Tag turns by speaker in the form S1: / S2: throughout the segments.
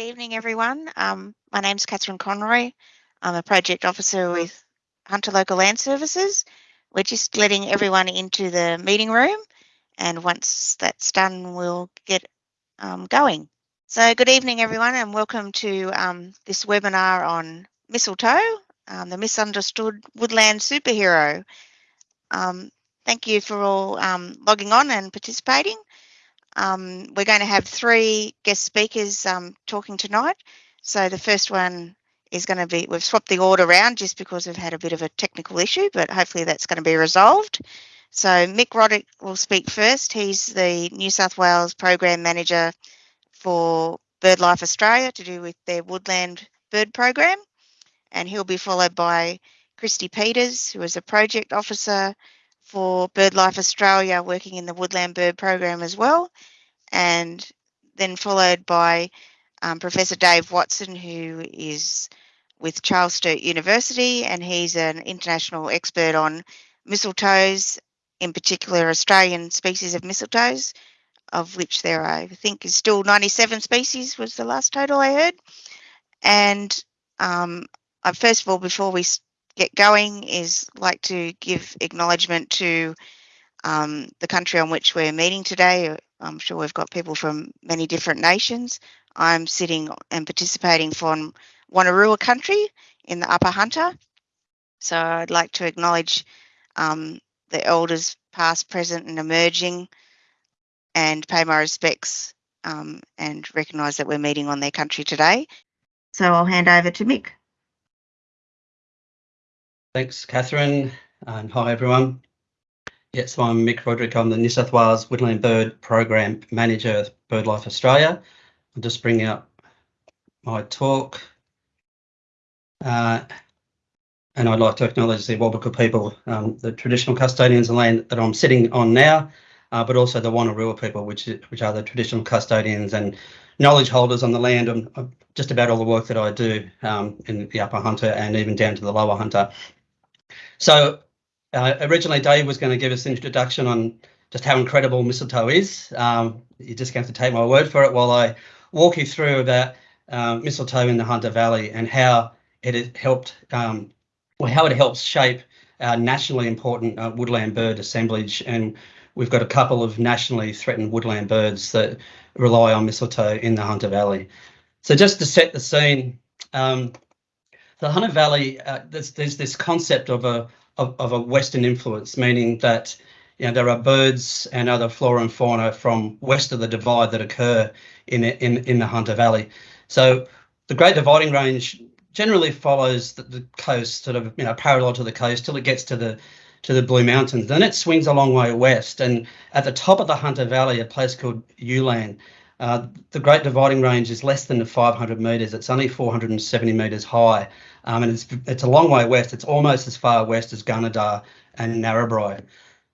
S1: evening, everyone. Um, my name's Catherine Conroy. I'm a project officer with Hunter Local Land Services. We're just letting everyone into the meeting room, and once that's done, we'll get um, going. So, good evening, everyone, and welcome to um, this webinar on mistletoe, um, the misunderstood woodland superhero. Um, thank you for all um, logging on and participating. Um, we're going to have three guest speakers um, talking tonight. So the first one is going to be, we've swapped the order around just because we've had a bit of a technical issue, but hopefully that's going to be resolved. So Mick Roderick will speak first. He's the New South Wales Program Manager for BirdLife Australia to do with their woodland bird program. And he'll be followed by Christy Peters, who is a project officer for BirdLife Australia working in the woodland bird program as well, and then followed by um, Professor Dave Watson, who is with Charles Sturt University, and he's an international expert on mistletoes, in particular Australian species of mistletoes, of which there are, I think, is still 97 species was the last total I heard. And um, first of all, before we get going is like to give acknowledgement to um, the country on which we're meeting today. I'm sure we've got people from many different nations. I'm sitting and participating from Wonnarua country in the Upper Hunter. So I'd like to acknowledge um, the elders past, present and emerging and pay my respects um, and recognise that we're meeting on their country today. So I'll hand over to Mick.
S2: Thanks, Catherine, and hi everyone. Yes, I'm Mick Roderick. I'm the New South Wales Woodland Bird Program Manager at BirdLife Australia. I'll just bring out my talk. Uh, and I'd like to acknowledge the Awabakal people, um, the traditional custodians of land that I'm sitting on now, uh, but also the Wonnarua people, which, which are the traditional custodians and knowledge holders on the land of, just about all the work that I do um, in the Upper Hunter and even down to the Lower Hunter. So uh, originally Dave was going to give us an introduction on just how incredible mistletoe is. Um, you're just going to have to take my word for it while I walk you through about um, mistletoe in the Hunter Valley and how it helped, um, well, how it helps shape our nationally important uh, woodland bird assemblage. And we've got a couple of nationally threatened woodland birds that rely on mistletoe in the Hunter Valley. So just to set the scene, um, the Hunter Valley, uh, there's, there's this concept of a of, of, a Western influence, meaning that you know there are birds and other flora and fauna from west of the divide that occur in in in the Hunter Valley. So the Great Dividing Range generally follows the, the coast, sort of you know parallel to the coast till it gets to the to the Blue Mountains. Then it swings a long way west, and at the top of the Hunter Valley, a place called Ulan, uh, the Great Dividing Range is less than 500 metres. It's only 470 metres high, um, and it's it's a long way west. It's almost as far west as Gunnedah and Narrabri.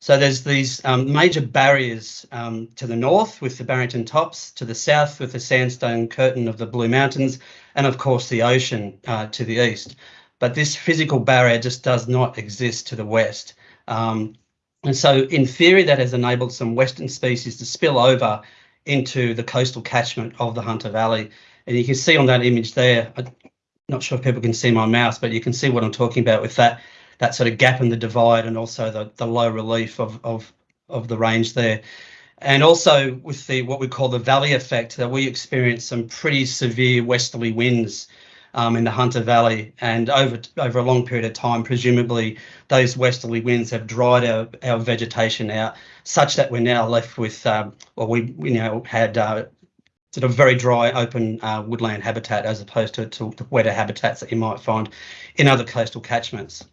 S2: So there's these um, major barriers um, to the north with the Barrington Tops, to the south with the sandstone curtain of the Blue Mountains, and of course the ocean uh, to the east. But this physical barrier just does not exist to the west. Um, and so in theory, that has enabled some western species to spill over into the coastal catchment of the Hunter Valley. And you can see on that image there, I'm not sure if people can see my mouse, but you can see what I'm talking about with that that sort of gap in the divide and also the, the low relief of, of, of the range there. And also with the what we call the valley effect, that we experience some pretty severe westerly winds um, in the Hunter Valley. And over over a long period of time, presumably those westerly winds have dried our, our vegetation out, such that we're now left with, um, well, we, we now had uh, sort of very dry, open uh, woodland habitat as opposed to, to, wetter habitats that you might find in other coastal catchments.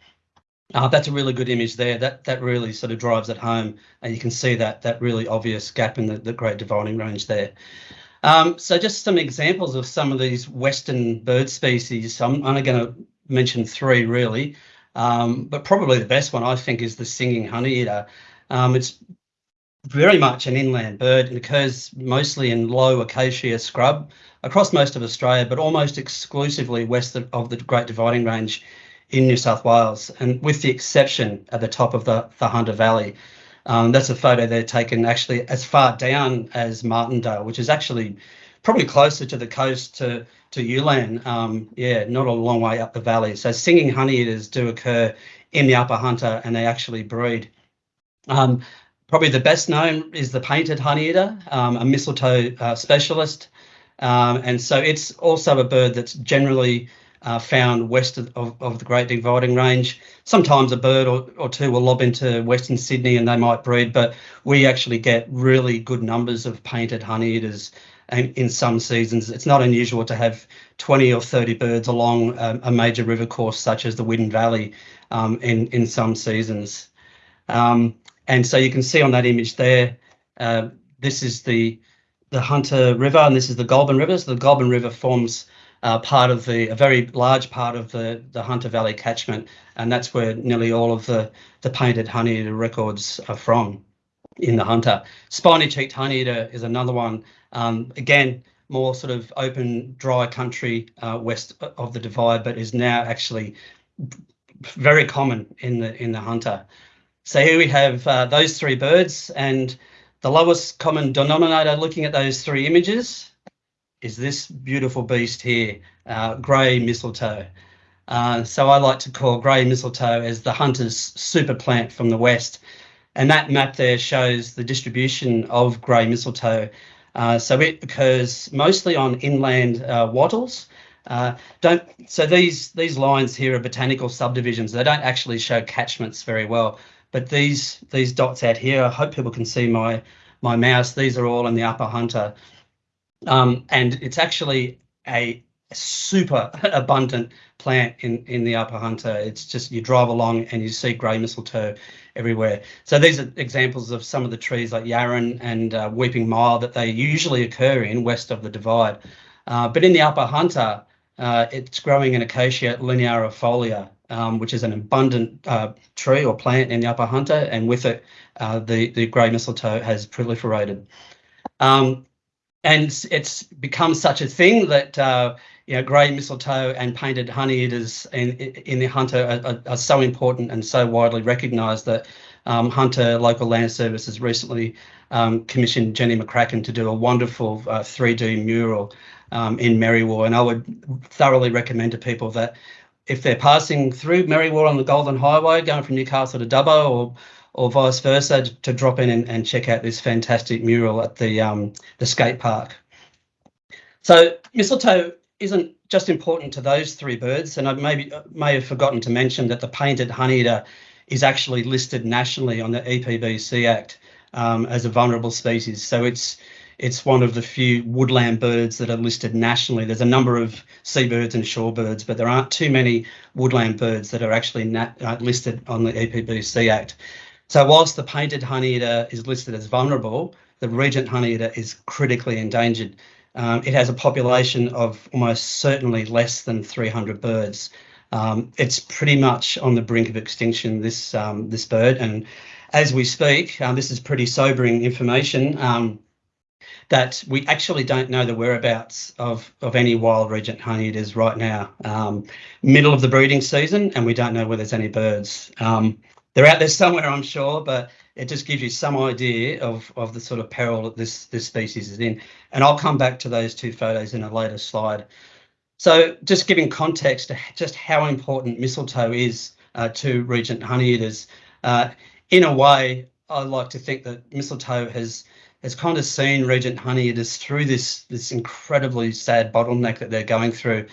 S2: Uh, that's a really good image there. That that really sort of drives it home, and you can see that that really obvious gap in the, the Great Dividing Range there. Um, so just some examples of some of these Western bird species. I'm only going to mention three really, um, but probably the best one I think is the singing honeyeater. Um, it's very much an inland bird. It occurs mostly in low acacia scrub across most of Australia, but almost exclusively west of the Great Dividing Range in New South Wales, and with the exception at the top of the, the Hunter Valley. Um, that's a photo they're taken actually as far down as Martindale, which is actually probably closer to the coast to to Ulan. Um, yeah, not a long way up the valley. So singing honeyeaters do occur in the Upper Hunter, and they actually breed. Um, probably the best known is the painted honeyeater, um, a mistletoe uh, specialist, um, and so it's also a bird that's generally uh, found west of, of, the Great Dividing Range. Sometimes a bird or, or two will lob into Western Sydney and they might breed, but we actually get really good numbers of painted honeyeaters in, in some seasons. It's not unusual to have 20 or 30 birds along a, a major river course such as the Widden Valley um, in, in some seasons. Um, and so you can see on that image there, uh, this is the the Hunter River and this is the Goulburn River. So the Goulburn River forms uh, part of the a very large part of the the Hunter Valley catchment, and that's where nearly all of the the painted honeyeater records are from in the Hunter. Spiny cheeked honeyeater is another one. Um, again, more sort of open, dry country uh, west of the Divide, but is now actually very common in the in the Hunter. So here we have uh, those three birds, and the lowest common denominator looking at those three images is this beautiful beast here, uh, grey mistletoe. Uh, so I like to call grey mistletoe as the hunter's super plant from the west. And that map there shows the distribution of grey mistletoe. Uh, so it occurs mostly on inland uh, wattles. Uh, don't so these these lines here are botanical subdivisions. They don't actually show catchments very well. But these these dots out here, I hope people can see my my mouse. These are all in the upper hunter. Um, and it's actually a super abundant plant in, in the Upper Hunter. It's just you drive along and you see grey mistletoe everywhere. So these are examples of some of the trees like yarran and uh, weeping myall that they usually occur in west of the Divide. Uh, but in the Upper Hunter, uh, it's growing in Acacia linearifolia, um, which is an abundant uh, tree or plant in the Upper Hunter, and with it, uh, the, the grey mistletoe has proliferated. Um, and it's become such a thing that uh, you know grey mistletoe and painted honeyeaters in in the hunter are, are, so important and so widely recognised that um, Hunter Local Land Services recently um, commissioned Jenny McCracken to do a wonderful uh, 3D mural um, in Merriwa, and I would thoroughly recommend to people that if they're passing through Merriwa on the Golden Highway, going from Newcastle to Dubbo or or vice versa to drop in and, and check out this fantastic mural at the um, the skate park. So mistletoe isn't just important to those three birds, and I maybe may have forgotten to mention that the painted honeyeater is actually listed nationally on the EPBC Act um, as a vulnerable species. So it's it's one of the few woodland birds that are listed nationally. There's a number of seabirds and shorebirds, but there aren't too many woodland birds that are actually uh, listed on the EPBC Act. So whilst the painted honeyeater is listed as vulnerable, the regent honeyeater is critically endangered. Um, it has a population of almost certainly less than 300 birds. Um, it's pretty much on the brink of extinction, this um, this bird. And as we speak, um, this is pretty sobering information um, that we actually don't know the whereabouts of, of any wild regent honeyeaters right now. Um, middle of the breeding season, and we don't know where there's any birds they're out there somewhere, I'm sure, but it just gives you some idea of, of the sort of peril that this, this species is in. And I'll come back to those two photos in a later slide. So just giving context to just how important mistletoe is uh, to regent honeyeaters. Uh, in a way, I like to think that mistletoe has has kind of seen regent Honey. It is through this this incredibly sad bottleneck that they're going through.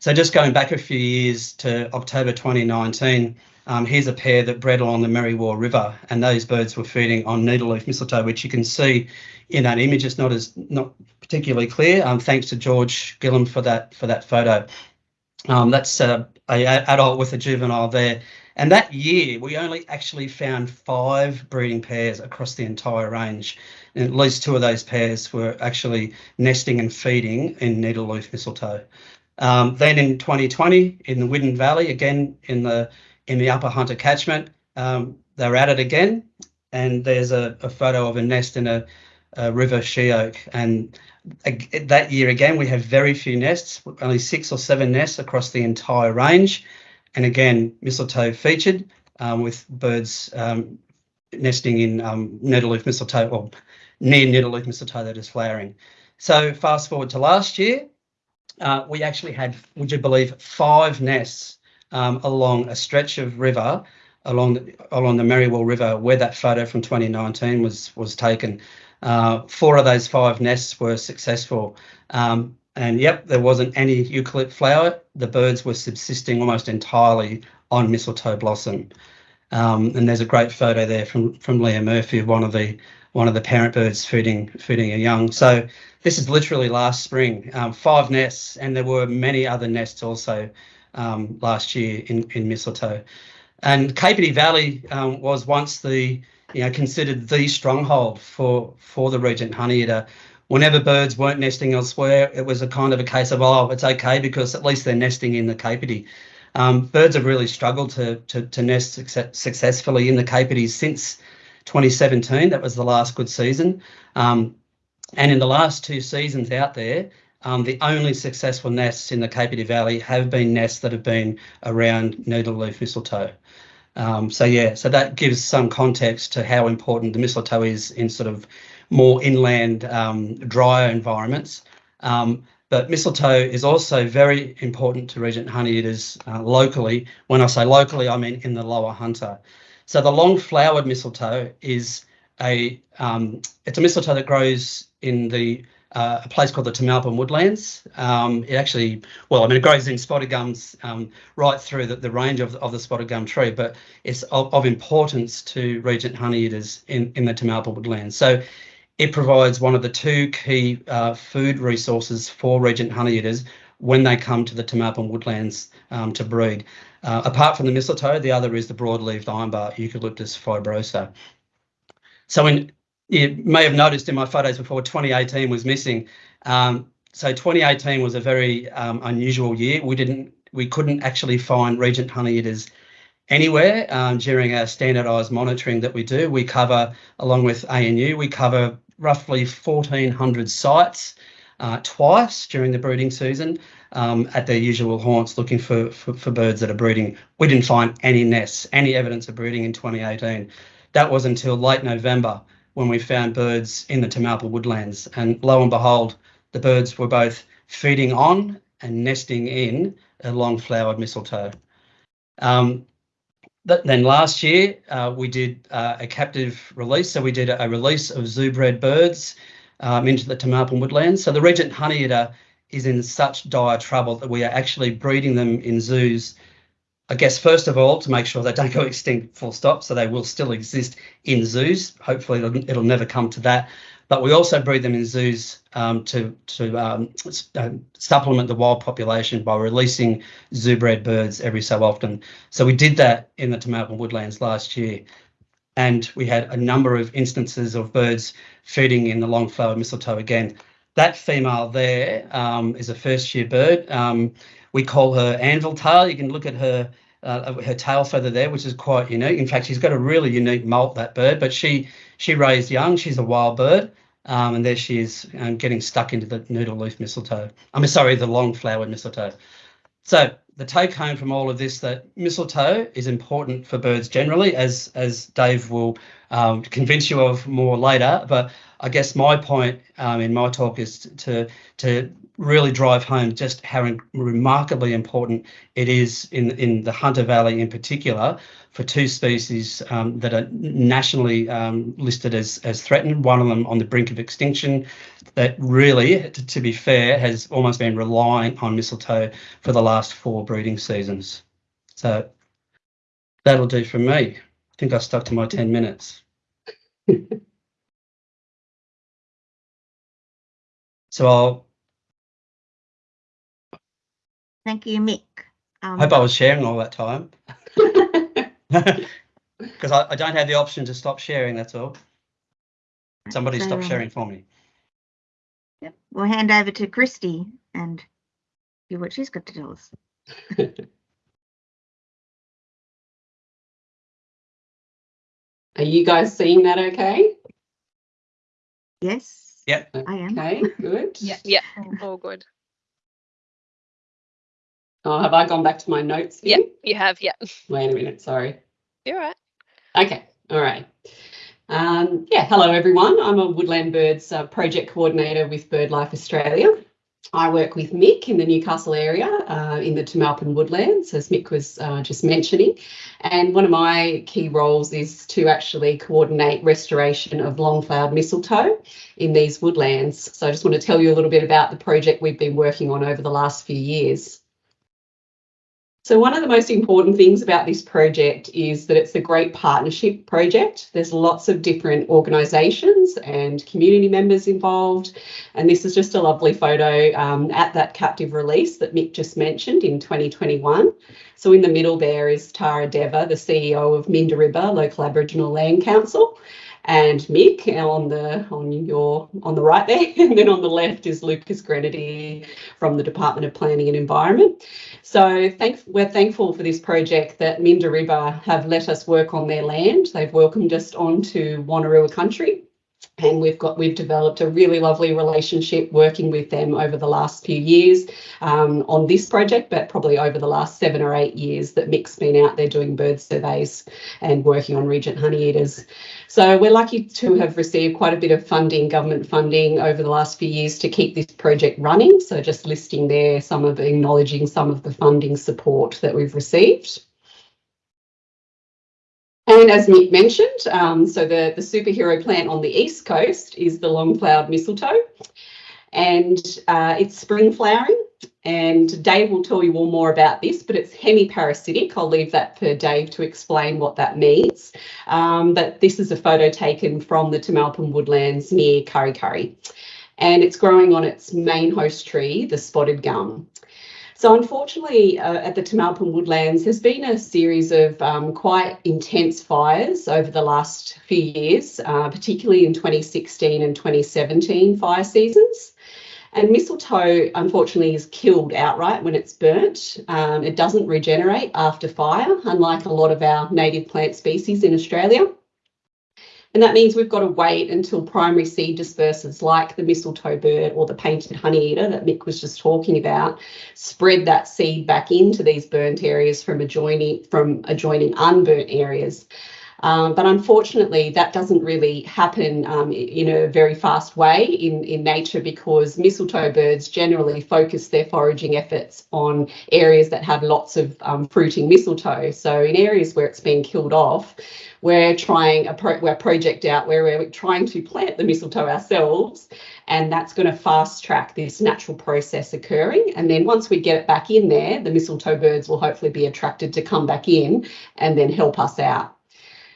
S2: So just going back a few years to October 2019, um, here's a pair that bred along the Merriwa River, and those birds were feeding on needleleaf mistletoe, which you can see in that image. It's not as not particularly clear. Um, thanks to George Gillam for that for that photo. Um, that's uh, a adult with a juvenile there. And that year, we only actually found five breeding pairs across the entire range. And at least two of those pairs were actually nesting and feeding in needleleaf mistletoe. Um, then in 2020, in the Widden Valley, again in the in the Upper Hunter catchment. Um, they're at it again, and there's a, a photo of a nest in a, a river she oak. And that year again, we have very few nests, only six or seven nests across the entire range. And again, mistletoe featured um, with birds um, nesting in um, needleleaf mistletoe or near needleleaf mistletoe that is flowering. So fast forward to last year, uh, we actually had, would you believe, five nests um, along a stretch of river along the, along the Merriwa River where that photo from 2019 was was taken. Uh, four of those five nests were successful. Um, and yep, there wasn't any eucalypt flower. The birds were subsisting almost entirely on mistletoe blossom. Um, and there's a great photo there from from Leah Murphy of one of the one of the parent birds feeding feeding a young. So this is literally last spring, um, five nests, and there were many other nests also um, last year in in mistletoe. And Capertee Valley um, was once the you know considered the stronghold for for the regent honeyeater whenever birds weren't nesting elsewhere, it was a kind of a case of, oh, it's okay because at least they're nesting in the Capertee. Um, birds have really struggled to, to, to nest success, successfully in the Capertee since 2017. That was the last good season. Um, and in the last two seasons out there, um, the only successful nests in the Capertee Valley have been nests that have been around needle leaf mistletoe. Um, so yeah, so that gives some context to how important the mistletoe is in sort of more inland, um, drier environments. Um, but mistletoe is also very important to regent honeyeaters uh, locally. When I say locally, I mean in the lower Hunter. So the long flowered mistletoe is a um, it's a mistletoe that grows in the uh, a place called the Tomalpin Woodlands. Um, it actually, well, I mean, it grows in spotted gums um, right through the, the range of, of the spotted gum tree, but it's of, of importance to regent honeyeaters in, in the Tomalpin Woodlands. So it provides one of the two key uh, food resources for regent honeyeaters when they come to the Tomalpin woodlands um, to breed. Uh, apart from the mistletoe, the other is the broad-leaved ironbark Eucalyptus fibrosa. So in, you may have noticed in my photos before, 2018 was missing. Um, so 2018 was a very um, unusual year. We didn't, we couldn't actually find regent honeyeaters anywhere um, during our standardised monitoring that we do. We cover, along with ANU, we cover roughly 1,400 sites uh, twice during the breeding season um, at their usual haunts looking for, for, for, birds that are breeding. We didn't find any nests, any evidence of breeding in 2018. That was until late November when we found birds in the Tomalpin woodlands. And lo and behold, the birds were both feeding on and nesting in a long flowered mistletoe. Um, then last year uh, we did uh, a captive release. So we did a, release of zoo-bred birds um, into the Tomalpin woodlands. So the regent honeyeater is in such dire trouble that we are actually breeding them in zoos. I guess first of all to make sure they don't go extinct full stop, so they will still exist in zoos. Hopefully it'll, it'll never come to that. But we also breed them in zoos um, to to um, uh, supplement the wild population by releasing zoo-bred birds every so often. So we did that in the Tomalpin woodlands last year, and we had a number of instances of birds feeding in the long flower mistletoe again. That female there um, is a first-year bird. Um, we call her anvil tail. You can look at her uh, her tail feather there, which is quite unique. In fact, she's got a really unique molt, that bird, but she she raised young. She's a wild bird. Um, and there she is um, getting stuck into the needle leaf mistletoe. I'm sorry, the long flowered mistletoe. So the take home from all of this that mistletoe is important for birds generally, as as Dave will um, convince you of more later. But I guess my point um, in my talk is to to really drive home just how remarkably important it is in in the Hunter Valley in particular for two species um, that are nationally um, listed as as threatened. One of them on the brink of extinction. That really, to, to be fair, has almost been relying on mistletoe for the last four breeding seasons. So that'll do for me. I think I stuck to my ten minutes. so I'll
S1: Thank you, Mick. Um,
S2: hope I was sharing all that time. Because I, I, don't have the option to stop sharing, that's all. Somebody so, stop sharing for me.
S1: Yep. We'll hand over to Christy and hear what she's got to tell us.
S3: Are you guys seeing that okay?
S1: Yes.
S2: Yep.
S1: I am.
S3: Okay, good.
S4: Yeah, yeah, all good.
S3: Oh, have I gone back to my notes?
S4: Here? Yeah, you have. Yeah.
S3: Wait a minute. Sorry.
S4: You're right.
S3: Okay. All right. Um, yeah, hello everyone. I'm a Woodland Birds uh, project coordinator with BirdLife Australia. I work with Mick in the Newcastle area uh, in the Tomalpin Woodlands, as Mick was uh, just mentioning. And one of my key roles is to actually coordinate restoration of long-flowered mistletoe in these woodlands. So I just want to tell you a little bit about the project we've been working on over the last few years. So one of the most important things about this project is that it's a great partnership project. There's lots of different organisations and community members involved. And this is just a lovely photo um, at that captive release that Mick just mentioned in 2021. So in the middle there is Tara Dever, the CEO of Mindaribba Local Aboriginal Land Council and Mick on the on your on the right there, and then on the left is Lucas Grenadier from the Department of Planning and Environment. So thank, we're thankful for this project that Mindaribba have let us work on their land. They've welcomed us onto Wonnarua country and we've got we've developed a really lovely relationship working with them over the last few years um, on this project, but probably over the last seven or eight years that Mick's been out there doing bird surveys and working on regent honeyeaters. So we're lucky to have received quite a bit of funding, government funding over the last few years to keep this project running. So just listing there some of acknowledging some of the funding support that we've received. And as Mick mentioned, um, so the, the superhero plant on the east coast is the long-flowered mistletoe and uh, it's spring flowering. And Dave will tell you all more about this, but it's hemiparasitic. I'll leave that for Dave to explain what that means. Um, but this is a photo taken from the Tomalpin woodlands near Kurri Kurri. And it's growing on its main host tree, the spotted gum. So unfortunately, uh, at the Tomalpin Woodlands, there's been a series of um, quite intense fires over the last few years, uh, particularly in 2016 and 2017 fire seasons. And mistletoe, unfortunately, is killed outright when it's burnt. Um, it doesn't regenerate after fire, unlike a lot of our native plant species in Australia. And that means we've got to wait until primary seed dispersers like the mistletoe bird or the painted honeyeater that Mick was just talking about, spread that seed back into these burnt areas from adjoining from adjoining unburnt areas. Um, but unfortunately, that doesn't really happen um, in a very fast way in, in nature because mistletoe birds generally focus their foraging efforts on areas that have lots of um, fruiting mistletoe. So in areas where it's been killed off, we're trying a, pro we're project out where we're trying to plant the mistletoe ourselves and that's going to fast track this natural process occurring and then once we get it back in there the mistletoe birds will hopefully be attracted to come back in and then help us out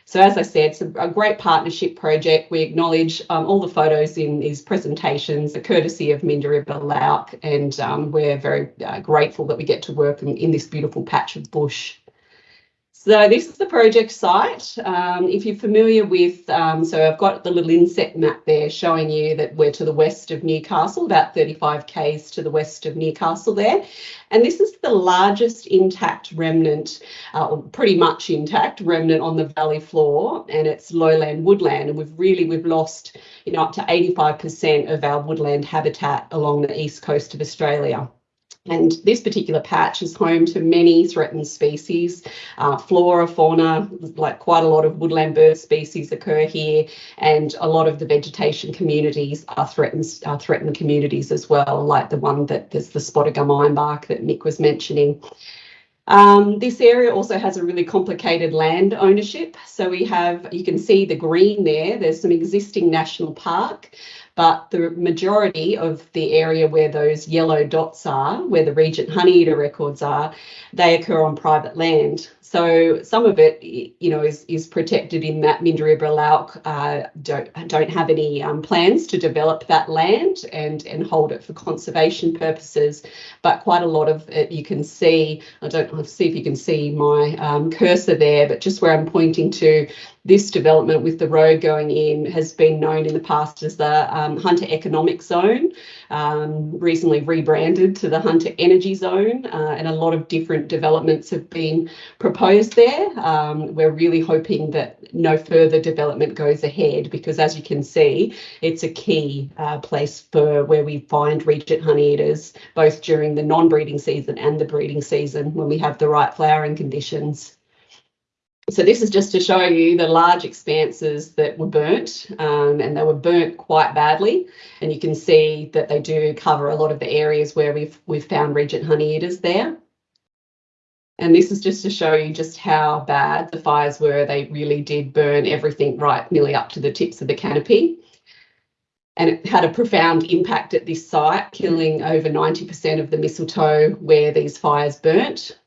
S3: so as I said, it's a, a great partnership project. We acknowledge um, all the photos in these presentations, the courtesy of Mindaribba LALC, and um, we're very uh, grateful that we get to work in, in this beautiful patch of bush. So this is the project site. Um, if you're familiar with, um, so I've got the little inset map there showing you that we're to the west of Newcastle, about 35 k's to the west of Newcastle there. And this is the largest intact remnant, uh, pretty much intact remnant on the valley floor, and it's lowland woodland. And we've really, we've lost, you know, up to 85% of our woodland habitat along the east coast of Australia. And this particular patch is home to many threatened species, uh, flora, fauna, like quite a lot of woodland bird species occur here, and a lot of the vegetation communities are threatened, are threatened communities as well, like the one that there's the spotted gum ironbark that Mick was mentioning. Um, this area also has a really complicated land ownership. So we have, you can see the green there, there's some existing national park, but the majority of the area where those yellow dots are, where the Regent Honeyeater records are, they occur on private land. So some of it, you know, is, is protected in that Mindaribba LALC uh, don't, don't have any um, plans to develop that land and, and hold it for conservation purposes. But quite a lot of it you can see, I don't know, see if you can see my um, cursor there, but just where I'm pointing to, this development with the road going in has been known in the past as the um, Hunter Economic Zone, um, recently rebranded to the Hunter Energy Zone, uh, and a lot of different developments have been proposed there. Um, we're really hoping that no further development goes ahead because, as you can see, it's a key uh, place for where we find regent honeyeaters, both during the non-breeding season and the breeding season when we have the right flowering conditions. So this is just to show you the large expanses that were burnt um, and they were burnt quite badly. And you can see that they do cover a lot of the areas where we've, we've found regent honeyeaters there. And this is just to show you just how bad the fires were. They really did burn everything right nearly up to the tips of the canopy. And it had a profound impact at this site, killing over 90% of the mistletoe where these fires burnt.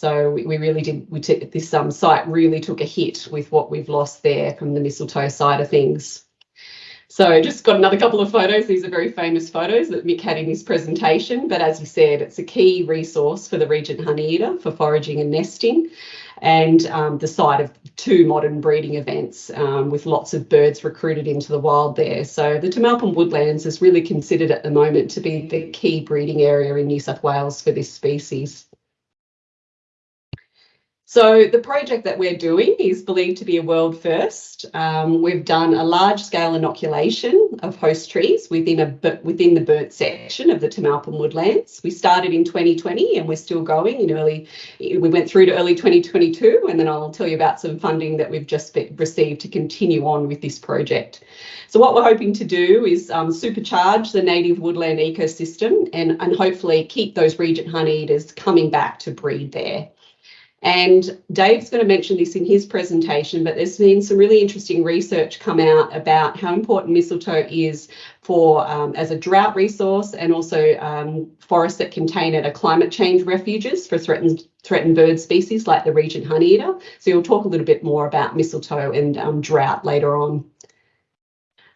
S3: So we, we really did, we took this um, site really took a hit with what we've lost there from the mistletoe side of things. So just got another couple of photos. These are very famous photos that Mick had in his presentation, but as you said, it's a key resource for the Regent Honeyeater for foraging and nesting and um, the site of two modern breeding events um, with lots of birds recruited into the wild there. So the Tomalpin Woodlands is really considered at the moment to be the key breeding area in New South Wales for this species. So the project that we're doing is believed to be a world first. Um, we've done a large scale inoculation of host trees within a within the burnt section of the Tomalpin woodlands. We started in 2020 and we're still going in early, we went through to early 2022 and then I'll tell you about some funding that we've just received to continue on with this project. So what we're hoping to do is um, supercharge the native woodland ecosystem and, and hopefully keep those regent honeyeaters coming back to breed there. And Dave's going to mention this in his presentation, but there's been some really interesting research come out about how important mistletoe is for um, as a drought resource and also um, forests that contain it are climate change refuges for threatened threatened bird species like the regent honeyeater. So you'll talk a little bit more about mistletoe and um, drought later on.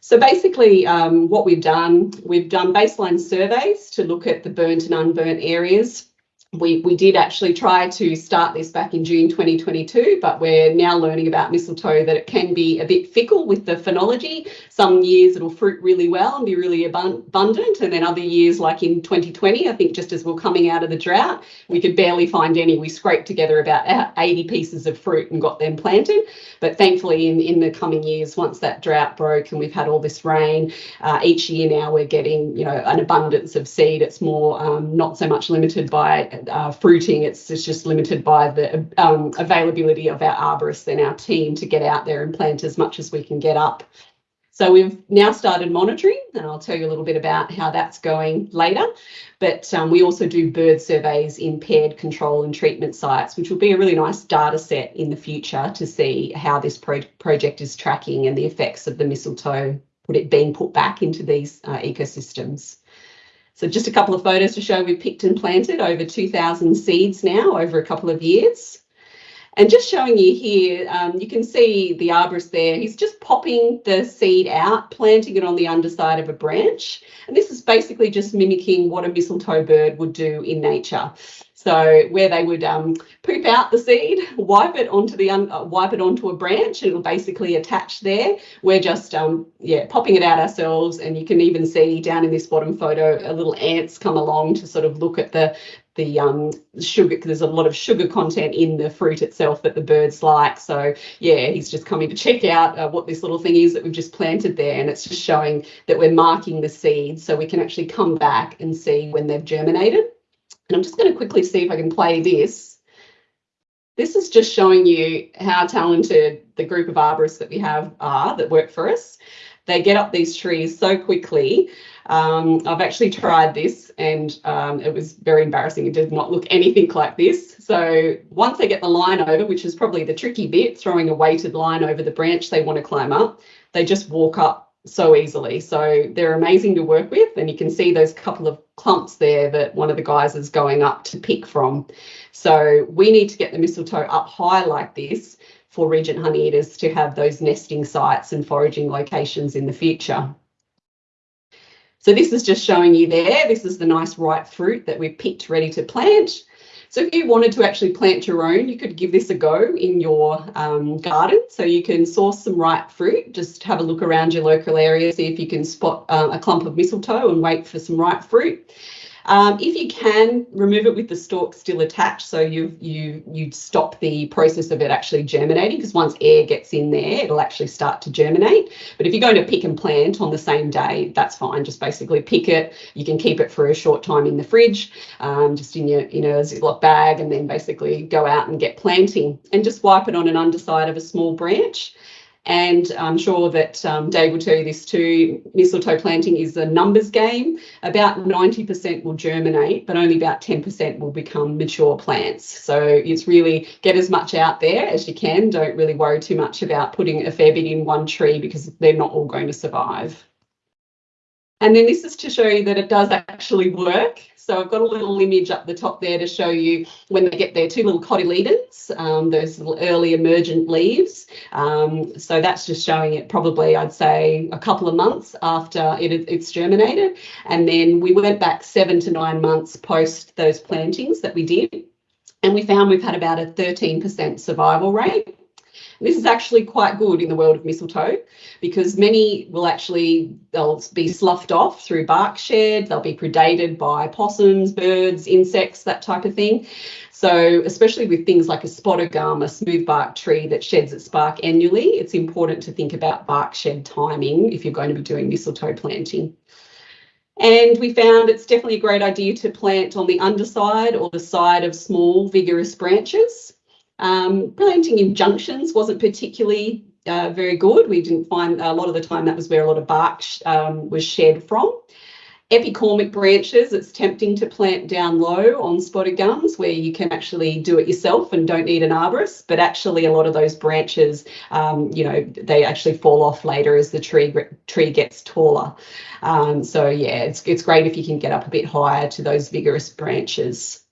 S3: So basically um, what we've done, we've done baseline surveys to look at the burnt and unburnt areas we, we did actually try to start this back in June 2022, but we're now learning about mistletoe that it can be a bit fickle with the phenology. Some years it'll fruit really well and be really abundant, and then other years, like in 2020, I think just as we're coming out of the drought, we could barely find any. We scraped together about 80 pieces of fruit and got them planted. But thankfully, in, in the coming years, once that drought broke and we've had all this rain, uh, each year now we're getting you know an abundance of seed. It's more um, not so much limited by uh, fruiting. It's, it's, just limited by the um, availability of our arborists and our team to get out there and plant as much as we can get up. So we've now started monitoring, and I'll tell you a little bit about how that's going later. But um, we also do bird surveys in paired control and treatment sites, which will be a really nice data set in the future to see how this pro project is tracking and the effects of the mistletoe put it being put back into these uh, ecosystems. So just a couple of photos to show we've picked and planted over 2,000 seeds now over a couple of years. And just showing you here, um, you can see the arborist there. He's just popping the seed out, planting it on the underside of a branch. And this is basically just mimicking what a mistletoe bird would do in nature. So where they would um, poop out the seed, wipe it onto the uh, wipe it onto a branch, and it'll basically attach there. We're just um, yeah popping it out ourselves, and you can even see down in this bottom photo a little ants come along to sort of look at the the um, sugar there's a lot of sugar content in the fruit itself that the birds like. So yeah, he's just coming to check out uh, what this little thing is that we've just planted there, and it's just showing that we're marking the seeds so we can actually come back and see when they've germinated. And I'm just going to quickly see if I can play this. This is just showing you how talented the group of arborists that we have are that work for us. They get up these trees so quickly. Um, I've actually tried this and um, it was very embarrassing. It did not look anything like this. So once they get the line over, which is probably the tricky bit, throwing a weighted line over the branch they want to climb up, they just walk up so easily. So they're amazing to work with. And you can see those couple of clumps there that one of the guys is going up to pick from. So we need to get the mistletoe up high like this for regent honeyeaters to have those nesting sites and foraging locations in the future. So this is just showing you there. This is the nice ripe fruit that we've picked ready to plant. So if you wanted to actually plant your own, you could give this a go in your um, garden. So you can source some ripe fruit, just have a look around your local area, see if you can spot uh, a clump of mistletoe and wait for some ripe fruit. Um, if you can, remove it with the stalk still attached, so you you you stop the process of it actually germinating, because once air gets in there, it'll actually start to germinate. But if you're going to pick and plant on the same day, that's fine. Just basically pick it. You can keep it for a short time in the fridge, um, just in your you know Ziploc bag, and then basically go out and get planting, and just wipe it on an underside of a small branch. And I'm sure that um, Dave will tell you this too. Mistletoe planting is a numbers game. About 90% will germinate, but only about 10% will become mature plants. So it's really get as much out there as you can. Don't really worry too much about putting a fair bit in one tree because they're not all going to survive. And then this is to show you that it does actually work. So I've got a little image up the top there to show you when they get their two little cotyledons, um, those little early emergent leaves. Um, so that's just showing it probably, I'd say, a couple of months after it, it's germinated. And then we went back seven to nine months post those plantings that we did. And we found we've had about a 13% survival rate. This is actually quite good in the world of mistletoe because many will actually, they'll be sloughed off through bark shed, they'll be predated by possums, birds, insects, that type of thing. So especially with things like a spotted gum, a smooth bark tree that sheds its bark annually, it's important to think about bark shed timing if you're going to be doing mistletoe planting. And we found it's definitely a great idea to plant on the underside or the side of small vigorous branches. Um, planting in junctions wasn't particularly uh, very good. We didn't find a lot of the time that was where a lot of bark um, was shed from. Epicormic branches, it's tempting to plant down low on spotted gums where you can actually do it yourself and don't need an arborist, but actually a lot of those branches, um, you know, they actually fall off later as the tree tree gets taller. Um, so yeah, it's, it's great if you can get up a bit higher to those vigorous branches.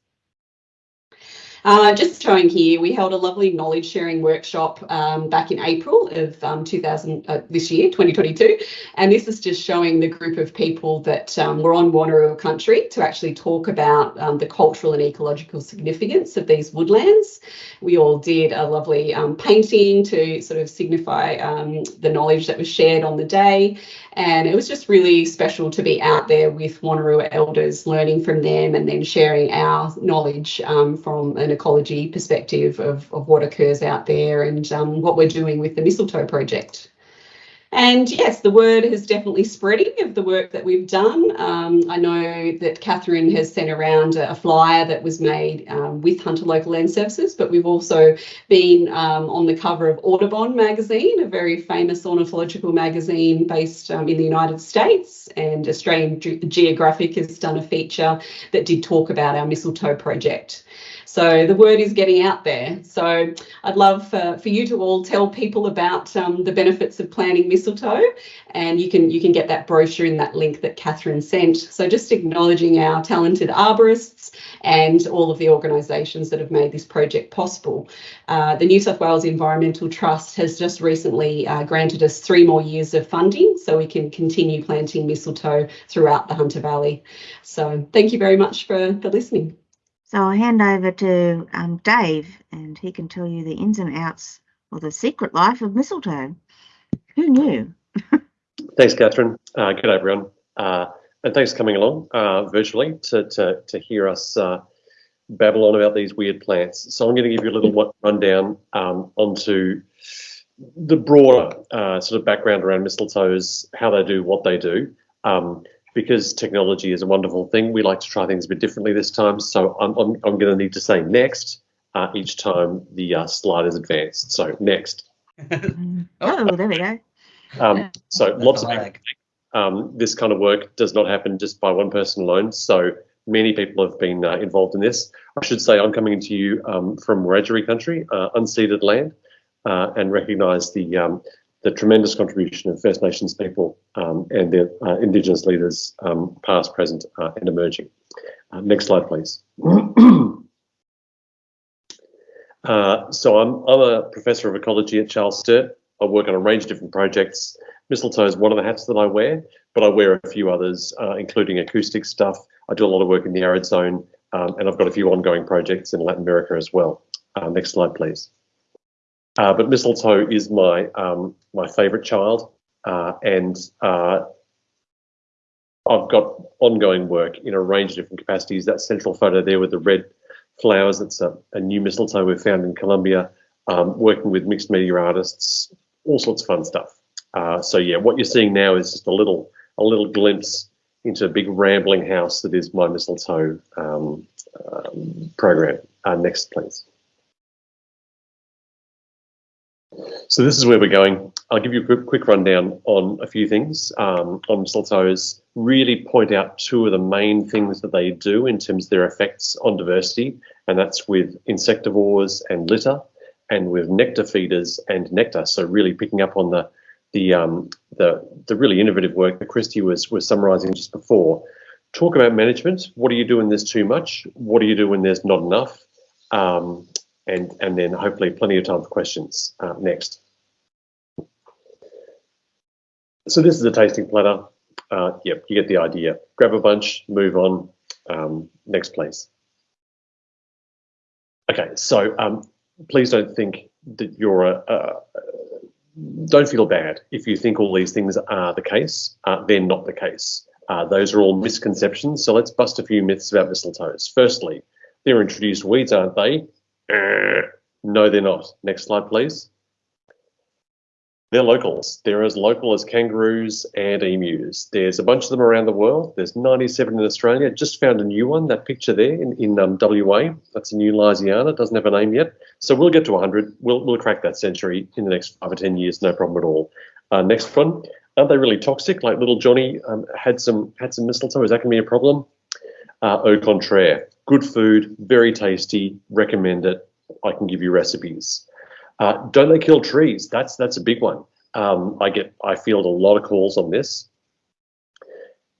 S3: Uh, just showing here, we held a lovely knowledge sharing workshop um, back in April of um, 2000, uh, this year, 2022. And this is just showing the group of people that um, were on Wonnarua country to actually talk about um, the cultural and ecological significance of these woodlands. We all did a lovely um, painting to sort of signify um, the knowledge that was shared on the day. And it was just really special to be out there with Wonnarua elders, learning from them and then sharing our knowledge um, from an ecology perspective of, of what occurs out there and um, what we're doing with the Mistletoe Project. And yes, the word is definitely spreading of the work that we've done. Um, I know that Catherine has sent around a, flyer that was made um, with Hunter Local Land Services, but we've also been um, on the cover of Audubon magazine, a very famous ornithological magazine based um, in the United States. And Australian Ge Geographic has done a feature that did talk about our mistletoe project. So the word is getting out there. So I'd love uh, for you to all tell people about um, the benefits of planting mistletoe, and you can you can get that brochure in that link that Catherine sent. So just acknowledging our talented arborists and all of the organisations that have made this project possible. Uh, the New South Wales Environmental Trust has just recently uh, granted us three more years of funding so we can continue planting mistletoe throughout the Hunter Valley. So thank you very much for, for listening.
S1: So I'll hand over to um, Dave and he can tell you the ins and outs or the secret life of mistletoe. Who knew?
S4: thanks, Catherine. Uh, good everyone. Uh, and thanks for coming along uh, virtually to, to, to hear us uh, babble on about these weird plants. So I'm going to give you a little rundown um, onto the broader uh, sort of background around mistletoes, how they do what they do. Um, because technology is a wonderful thing, we like to try things a bit differently this time. So I'm, I'm, I'm going to need to say next uh, each time the uh, slide is advanced. So next.
S1: oh, there we go.
S4: Um, so lots of um, this kind of work does not happen just by one person alone. So many people have been uh, involved in this. I should say I'm coming to you um, from Wiradjuri country, uh, unceded land, uh, and recognise the um, the tremendous contribution of First Nations people um, and their uh, Indigenous leaders, um, past, present, uh, and emerging. Uh, next slide, please. Uh, so I'm, I'm a professor of ecology at Charles Sturt. I work on a range of different projects. Mistletoe is one of the hats that I wear, but I wear a few others, uh, including acoustic stuff. I do a lot of work in the arid zone, um, and I've got a few ongoing projects in Latin America as well. Uh, next slide, please. Uh, but mistletoe is my um, my favourite child, uh, and uh, I've got ongoing work in a range of different capacities. That central photo there with the red flowers, it's a, a new mistletoe we've found in Colombia, um, working with mixed media artists, all sorts of fun stuff. Uh, so yeah, what you're seeing now is just a little a little glimpse into a big rambling house that is my mistletoe um, um, program. Uh, next, please. So this is where we're going. I'll give you a quick, rundown on a few things um, on mistletoes. Really point out two of the main things that they do in terms of their effects on diversity, and that's with insectivores and litter, and with nectar feeders and nectar. So really picking up on the the um, the the really innovative work that Christy was was summarising just before. Talk about management. What do you do when there's too much? What do you do when there's not enough? Um, and and then hopefully plenty of time for questions uh, next. So this is a tasting platter. Uh, yep, you get the idea. Grab a bunch, move on. Um, next, please. Okay, so um, please don't think that you're a, a, don't feel bad if you think all these things are the case. Uh, they're not the case. Uh, those are all misconceptions. So let's bust a few myths about mistletoes. Firstly, they're introduced weeds, aren't they? Uh, no, they're not. Next slide, please. They're locals. They're as local as kangaroos and emus. There's a bunch of them around the world. There's 97 in Australia. Just found a new one, that picture there in, in um, WA. That's a new Lysiana, doesn't have a name yet. So we'll get to 100. We'll, we'll crack that century in the next five or 10 years, no problem at all. Uh, next one. Aren't they really toxic? Like little Johnny um, had some had some mistletoe. Is that going to be a problem? Uh, au contraire. Good food, very tasty. Recommend it. I can give you recipes. Uh, don't they kill trees? That's that's a big one. Um, I get I field a lot of calls on this.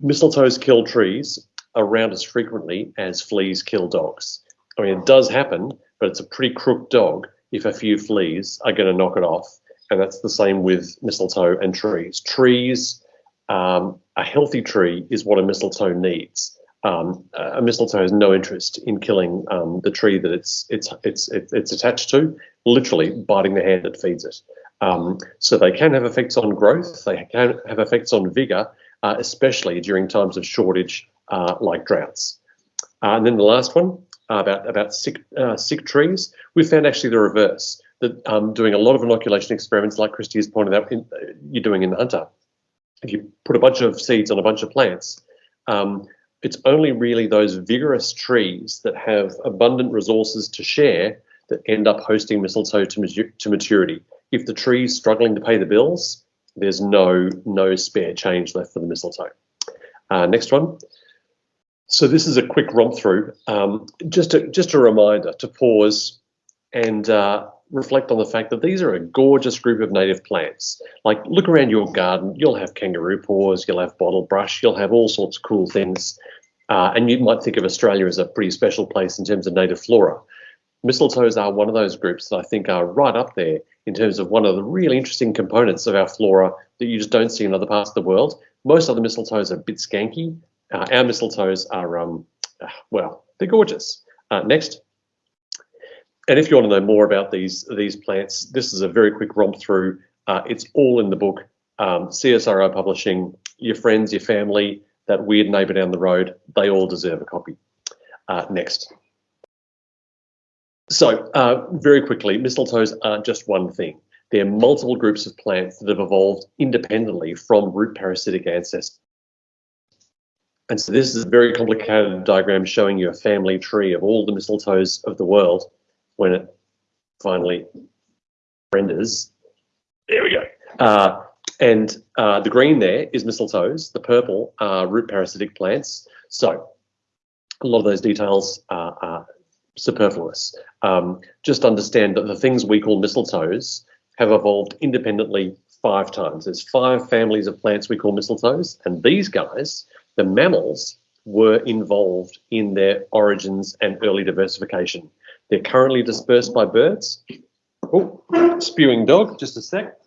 S4: Mistletoes kill trees around as frequently as fleas kill dogs. I mean, it does happen, but it's a pretty crook dog if a few fleas are going to knock it off. And that's the same with mistletoe and trees. Trees, um, a healthy tree is what a mistletoe needs. Um, a mistletoe has no interest in killing um, the tree that it's, it's it's it's attached to, literally biting the hand that feeds it. Um, so they can have effects on growth. They can have effects on vigor, uh, especially during times of shortage uh, like droughts. Uh, and then the last one about about sick uh, sick trees, we found actually the reverse. That um, doing a lot of inoculation experiments, like Christy has pointed out, in, you're doing in the hunter. If you put a bunch of seeds on a bunch of plants, um, it's only really those vigorous trees that have abundant resources to share that end up hosting mistletoe to, to maturity. If the tree's struggling to pay the bills, there's no no spare change left for the mistletoe. Uh, next one. So this is a quick romp through. Um, just a, just a reminder to pause and uh, reflect on the fact that these are a gorgeous group of native plants. Like look around your garden, you'll have kangaroo paws, you'll have bottle brush, you'll have all sorts of cool things. Uh, and you might think of Australia as a pretty special place in terms of native flora. Mistletoes are one of those groups that I think are right up there in terms of one of the really interesting components of our flora that you just don't see in other parts of the world. Most other mistletoes are a bit skanky. Uh, our mistletoes are, um, well, they're gorgeous. Uh, next. And if you want to know more about these, these plants, this is a very quick romp through. Uh, it's all in the book. Um, CSIRO Publishing, your friends, your family, that weird neighbour down the road, they all deserve a copy. Uh, next. So uh, very quickly, mistletoes aren't just one thing. They're multiple groups of plants that have evolved independently from root parasitic ancestors. And so this is a very complicated diagram showing you a family tree of all the mistletoes of the world when it finally renders. There we go. Uh, and uh, the green there is mistletoes, the purple are root parasitic plants. So a lot of those details are, are superfluous. Um, just understand that the things we call mistletoes have evolved independently five times. There's five families of plants we call mistletoes, and these guys, the mammals, were involved in their origins and early diversification. They're currently dispersed by birds. Oh, spewing dog, just a sec.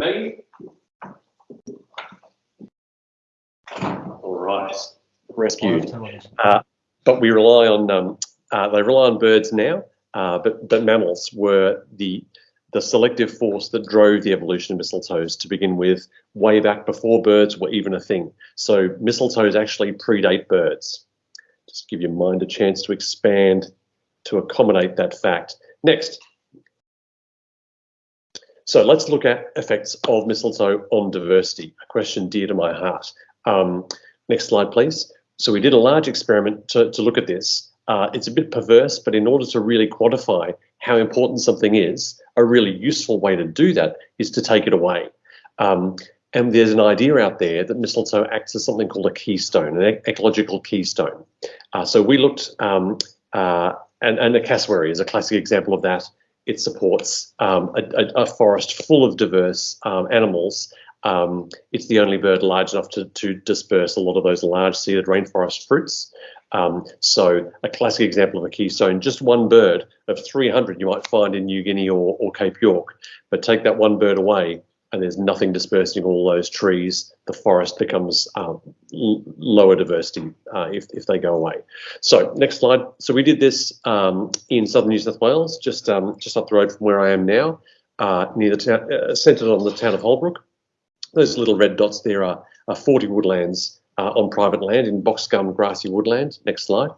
S4: Maggie? All right, rescued. Uh, but we rely on um, uh, they rely on birds now, uh, but but mammals were the the selective force that drove the evolution of mistletoes to begin with, way back before birds were even a thing. So mistletoes actually predate birds. Just give your mind a chance to expand to accommodate that fact. Next. So let's look at effects of mistletoe on diversity, a question dear to my heart. Um, next slide, please. So we did a large experiment to, to look at this. Uh, it's a bit perverse, but in order to really quantify how important something is, a really useful way to do that is to take it away. Um, and there's an idea out there that mistletoe acts as something called a keystone, an ecological keystone. Uh, so we looked, um, uh, and, and the cassowary is a classic example of that. It supports um, a, a, forest full of diverse um, animals. Um, it's the only bird large enough to, to disperse a lot of those large seeded rainforest fruits. Um, so a classic example of a keystone, just one bird of 300 you might find in New Guinea or, or Cape York, but take that one bird away and there's nothing dispersing all those trees, the forest becomes um, lower diversity uh, if, if they go away. So next slide. So we did this um, in southern New South Wales, just um, just up the road from where I am now, uh, near the town, uh, centred on the town of Holbrook. Those little red dots there are, are 40 woodlands uh, on private land in box gum grassy woodland. Next slide.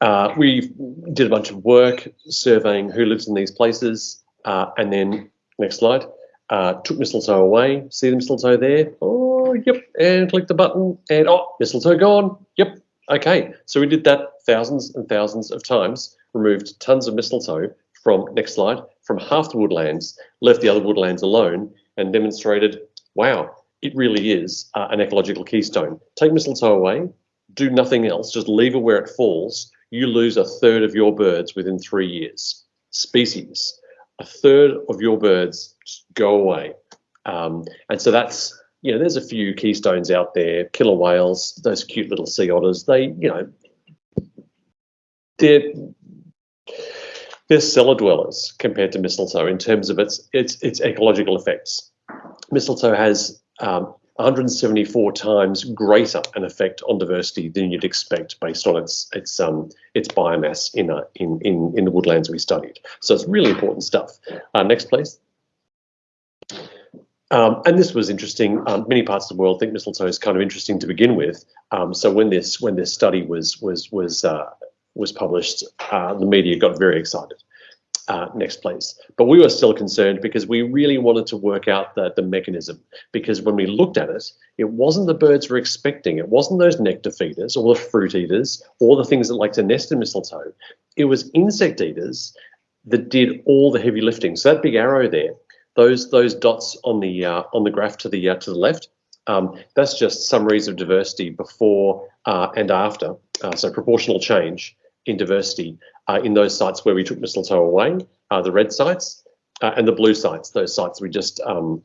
S4: Uh, we did a bunch of work surveying who lives in these places, uh, and then next slide. Uh, took mistletoe away. See the mistletoe there? Oh, yep. And click the button, and oh, mistletoe gone. Yep. Okay. So we did that thousands and thousands of times. Removed tons of mistletoe from next slide from half the woodlands, left the other woodlands alone, and demonstrated, wow, it really is uh, an ecological keystone. Take mistletoe away, do nothing else, just leave it where it falls, you lose a third of your birds within three years. Species, a third of your birds go away. Um, and so that's, you know, there's a few keystones out there, killer whales, those cute little sea otters, they, you know, they're, they're cellar dwellers compared to mistletoe in terms of its its its ecological effects. Mistletoe has um, 174 times greater an effect on diversity than you'd expect based on its its um, its biomass in, a, in in in the woodlands we studied. So it's really important stuff. Uh, next, please. Um, and this was interesting. Um, many parts of the world think mistletoe is kind of interesting to begin with. Um, so when this when this study was was was uh, was published, uh, the media got very excited. Uh, next, place. But we were still concerned because we really wanted to work out the, the mechanism. Because when we looked at it, it wasn't the birds we're expecting. It wasn't those nectar feeders or the fruit eaters or the things that like to nest in mistletoe. It was insect eaters that did all the heavy lifting. So that big arrow there, those those dots on the uh, on the graph to the uh, to the left, um, that's just summaries of diversity before uh, and after. Uh, so proportional change in diversity uh, in those sites where we took mistletoe away, uh, the red sites, uh, and the blue sites, those sites we just, um,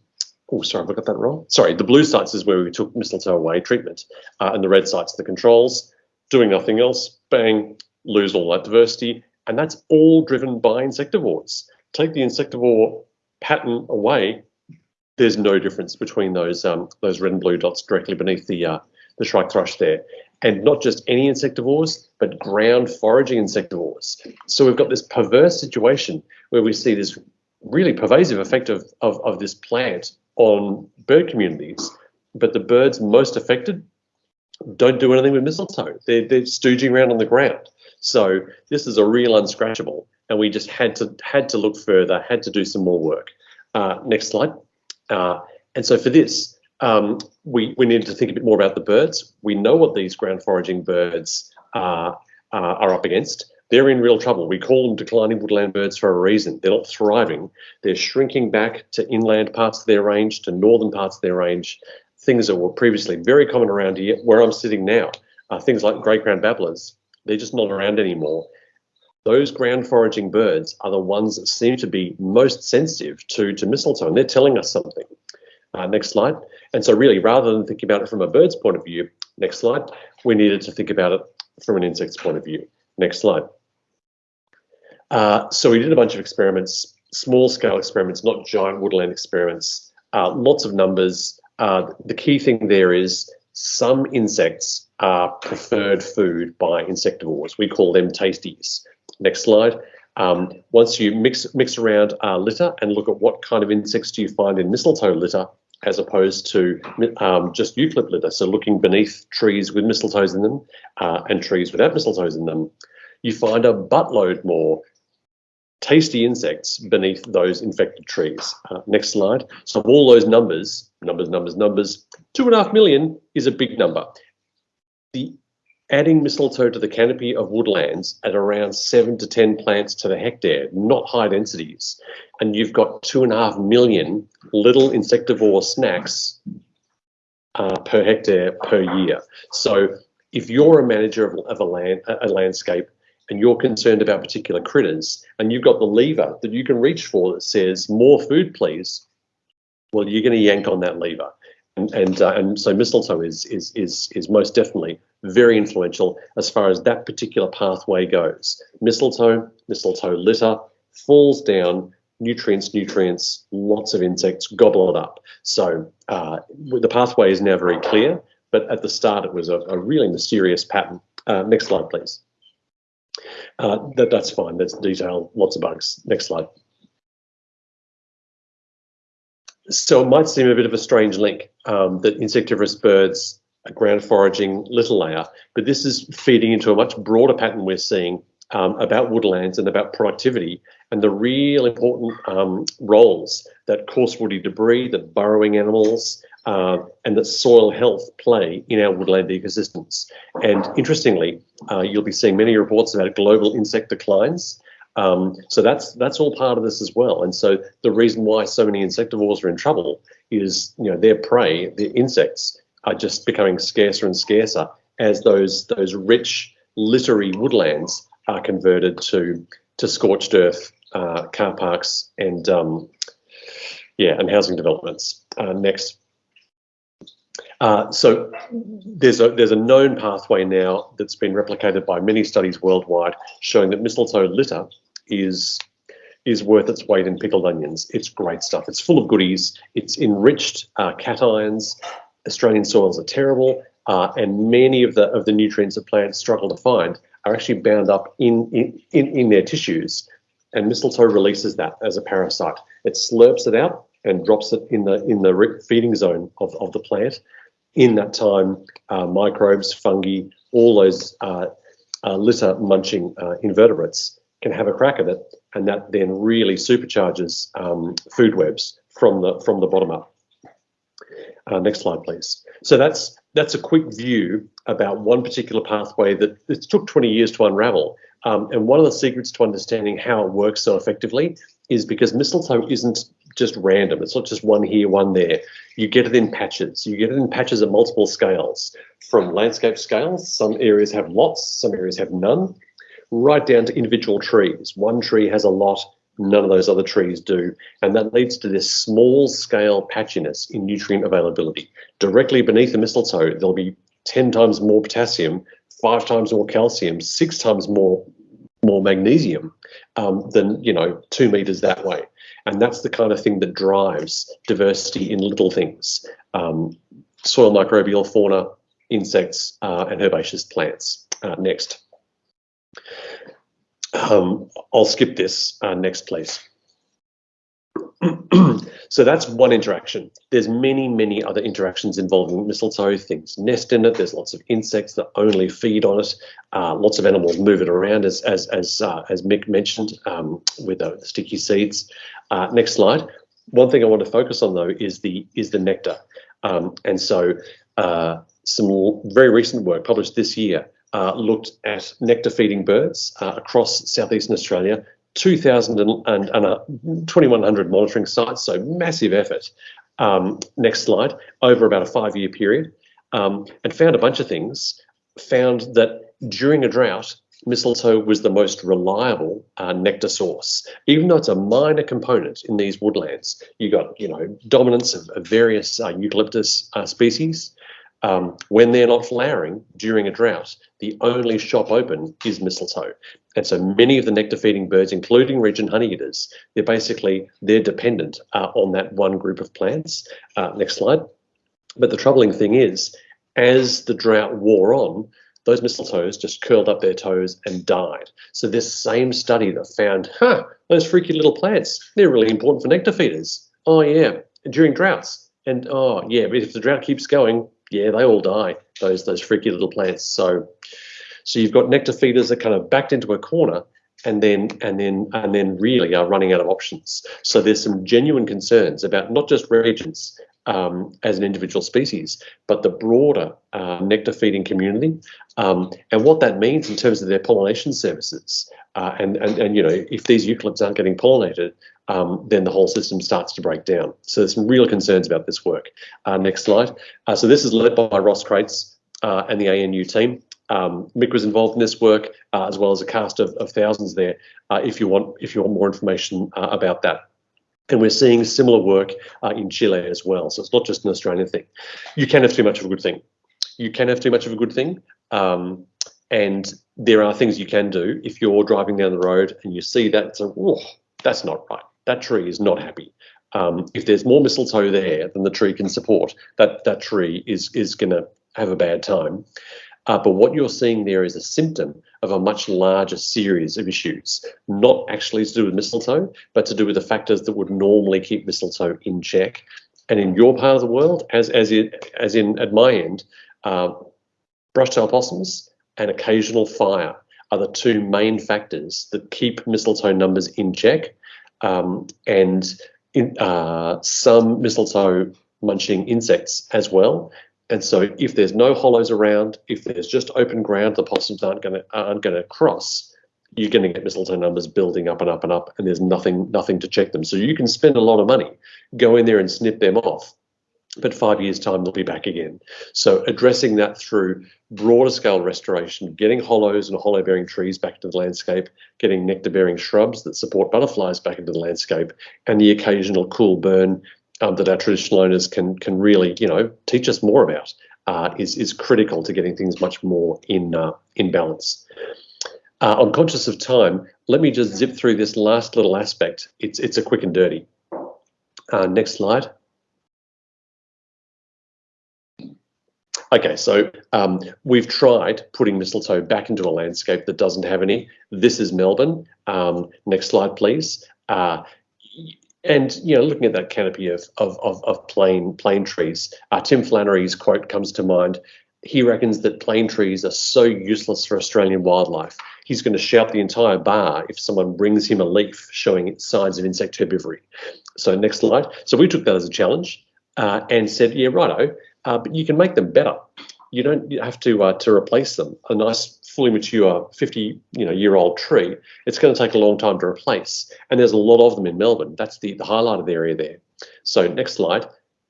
S4: oh, sorry, I got that wrong. Sorry, the blue sites is where we took mistletoe away treatment, uh, and the red sites, the controls, doing nothing else, bang, lose all that diversity, and that's all driven by insectivores. Take the insectivore pattern away, there's no difference between those um, those red and blue dots directly beneath the uh, the shrike thrush there and not just any insectivores, but ground foraging insectivores. So we've got this perverse situation where we see this really pervasive effect of, of, of this plant on bird communities, but the birds most affected don't do anything with mistletoe. They're, they're stooging around on the ground. So this is a real unscratchable, and we just had to had to look further, had to do some more work. Uh, next slide. Uh, and so for this, um, we, we needed to think a bit more about the birds. We know what these ground foraging birds are, uh, are up against. They're in real trouble. We call them declining woodland birds for a reason. They're not thriving. They're shrinking back to inland parts of their range, to northern parts of their range, things that were previously very common around here, where I'm sitting now. Uh, things like grey-crowned babblers, they're just not around anymore. Those ground foraging birds are the ones that seem to be most sensitive to, to mistletoe, and they're telling us something. Uh, next slide. And so really, rather than thinking about it from a bird's point of view, next slide, we needed to think about it from an insect's point of view. Next slide. Uh, so we did a bunch of experiments, small scale experiments, not giant woodland experiments, uh, lots of numbers. Uh, the key thing there is some insects are preferred food by insectivores. We call them tasties. Next slide. Um, once you mix mix around uh, litter and look at what kind of insects do you find in mistletoe litter as opposed to um, just eucalypt litter, so looking beneath trees with mistletoes in them uh, and trees without mistletoes in them, you find a buttload more tasty insects beneath those infected trees. Uh, next slide. So of all those numbers, numbers, numbers, numbers, two and a half million is a big number. The adding mistletoe to the canopy of woodlands at around seven to 10 plants to the hectare, not high densities, and you've got two and a half million little insectivore snacks uh, per hectare per year. So if you're a manager of, of a, land, a landscape and you're concerned about particular critters and you've got the lever that you can reach for that says more food please, well, you're going to yank on that lever. And, and, uh, and so mistletoe is, is, is, is most definitely very influential as far as that particular pathway goes. Mistletoe, mistletoe litter, falls down, nutrients, nutrients, lots of insects, gobble it up. So uh, the pathway is now very clear, but at the start it was a, a really mysterious pattern. Uh, next slide, please. Uh, that, that's fine, that's detail, lots of bugs. Next slide. So it might seem a bit of a strange link um, that insectivorous birds are ground foraging little layer, but this is feeding into a much broader pattern we're seeing um, about woodlands and about productivity and the real important um, roles that coarse woody debris, that burrowing animals, uh, and that soil health play in our woodland ecosystems. And interestingly, uh, you'll be seeing many reports about global insect declines um, so that's that's all part of this as well. And so the reason why so many insectivores are in trouble is you know their prey, the insects, are just becoming scarcer and scarcer as those those rich littery woodlands are converted to to scorched earth uh, car parks and um, yeah and housing developments. Uh, next. Uh, so there's a there's a known pathway now that's been replicated by many studies worldwide showing that mistletoe litter is is worth its weight in pickled onions. It's great stuff. It's full of goodies. It's enriched uh, cations. Australian soils are terrible, uh, and many of the of the nutrients that plants struggle to find are actually bound up in in, in, in their tissues. And mistletoe releases that as a parasite. It slurps it out and drops it in the in the feeding zone of, of the plant. In that time, uh, microbes, fungi, all those uh, uh, litter munching uh, invertebrates can have a crack at it, and that then really supercharges um, food webs from the from the bottom up. Uh, next slide, please. So that's that's a quick view about one particular pathway that it took 20 years to unravel. Um, and one of the secrets to understanding how it works so effectively is because mistletoe isn't just random. It's not just one here, one there. You get it in patches. You get it in patches at multiple scales. From landscape scales, some areas have lots, some areas have none right down to individual trees. One tree has a lot, none of those other trees do. And that leads to this small scale patchiness in nutrient availability. Directly beneath the mistletoe, there'll be 10 times more potassium, five times more calcium, six times more more magnesium um, than you know two meters that way and that's the kind of thing that drives diversity in little things um, soil microbial fauna insects uh, and herbaceous plants uh, next um, I'll skip this. Uh, next, please. so that's one interaction. There's many, many other interactions involving mistletoe. Things nest in it. There's lots of insects that only feed on it. Uh, lots of animals move it around, as as as uh, as Mick mentioned, um, with the, the, sticky seeds. Uh, next slide. One thing I want to focus on though is the is the nectar, um, and so uh, some very recent work published this year uh, looked at nectar feeding birds uh, across southeastern Australia, 2,000 and, and, and uh, 2,100 monitoring sites, so massive effort. Um, next slide, over about a five year period, um, and found a bunch of things. Found that during a drought, mistletoe was the most reliable uh, nectar source. Even though it's a minor component in these woodlands, you got you know dominance of, of various uh, eucalyptus uh, species, um, when they're not flowering during a drought, the only shop open is mistletoe. And so many of the nectar feeding birds, including regent honeyeaters, they're basically, they're dependent uh, on that one group of plants. Uh, next slide. But the troubling thing is, as the drought wore on, those mistletoes just curled up their toes and died. So this same study that found, huh, those freaky little plants, they're really important for nectar feeders. Oh yeah, during droughts. And oh yeah, but if the drought keeps going, yeah, they all die, those those freaky little plants. So so you've got nectar feeders that kind of backed into a corner and then and then and then really are running out of options. So there's some genuine concerns about not just regents um, as an individual species, but the broader uh, nectar feeding community, um, and what that means in terms of their pollination services. Uh, and, and and you know, if these eucalypts aren't getting pollinated, um, then the whole system starts to break down. So there's some real concerns about this work. Uh, next slide. Uh, so this is led by Ross Crates uh, and the ANU team. Um, Mick was involved in this work, uh, as well as a cast of, of thousands there. If you want, if you want more information about that, and we're seeing similar work uh, in Chile as well. So it's not just an Australian thing. You can have too much of a good thing. You can have too much of a good thing, um, and there are things you can do if you're driving down the road and you see that. It's oh, that's not right. That tree is not happy. Um, if there's more mistletoe there than the tree can support, that that tree is is going to have a bad time. Uh, but what you're seeing there is a symptom of a much larger series of issues, not actually to do with mistletoe, but to do with the factors that would normally keep mistletoe in check. And in your part of the world, as as it as in at my end, uh, brush-tailed possums and occasional fire are the two main factors that keep mistletoe numbers in check. Um, and in, uh, some mistletoe munching insects as well. And so if there's no hollows around, if there's just open ground the possums aren't going to aren't going to cross, you're going to get mistletoe numbers building up and up and up, and there's nothing nothing to check them. So you can spend a lot of money, go in there and snip them off, but five years time they'll be back again. So addressing that through broader scale restoration, getting hollows and hollow bearing trees back into the landscape, getting nectar bearing shrubs that support butterflies back into the landscape, and the occasional cool burn um, that our traditional owners can can really you know teach us more about uh, is is critical to getting things much more in uh, in balance. Uh, I'm conscious of time. Let me just zip through this last little aspect. It's it's a quick and dirty. Uh, next slide. Okay, so um, we've tried putting mistletoe back into a landscape that doesn't have any. This is Melbourne. Um, next slide, please. Uh, and you know, looking at that canopy of of of, of plane plane trees, uh, Tim Flannery's quote comes to mind. He reckons that plane trees are so useless for Australian wildlife. He's going to shout the entire bar if someone brings him a leaf showing signs of insect herbivory. So next slide. So we took that as a challenge uh, and said, yeah, righto, uh, but you can make them better. You don't have to uh, to replace them. A nice fully mature 50 you know year old tree it's going to take a long time to replace and there's a lot of them in melbourne. That's the, highlight of the highlighted area there. So next slide.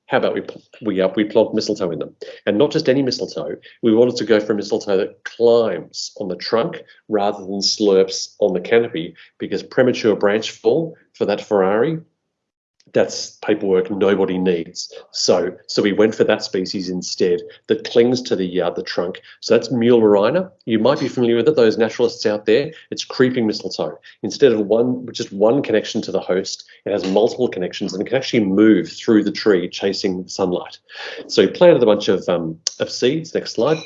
S4: How about we we uh, we plonk mistletoe in them? And not just any mistletoe we wanted to go for a mistletoe that climbs on the trunk rather than slurps on the canopy because premature branch fall for that ferrari that's paperwork nobody needs. So, so we went for that species instead that clings to the uh, the trunk. So that's Muellerina. You might be familiar with it. Those naturalists out there, it's creeping mistletoe. Instead of one, just one connection to the host, it has multiple connections and it can actually move through the tree, chasing sunlight. So we planted a bunch of um, of seeds. Next slide.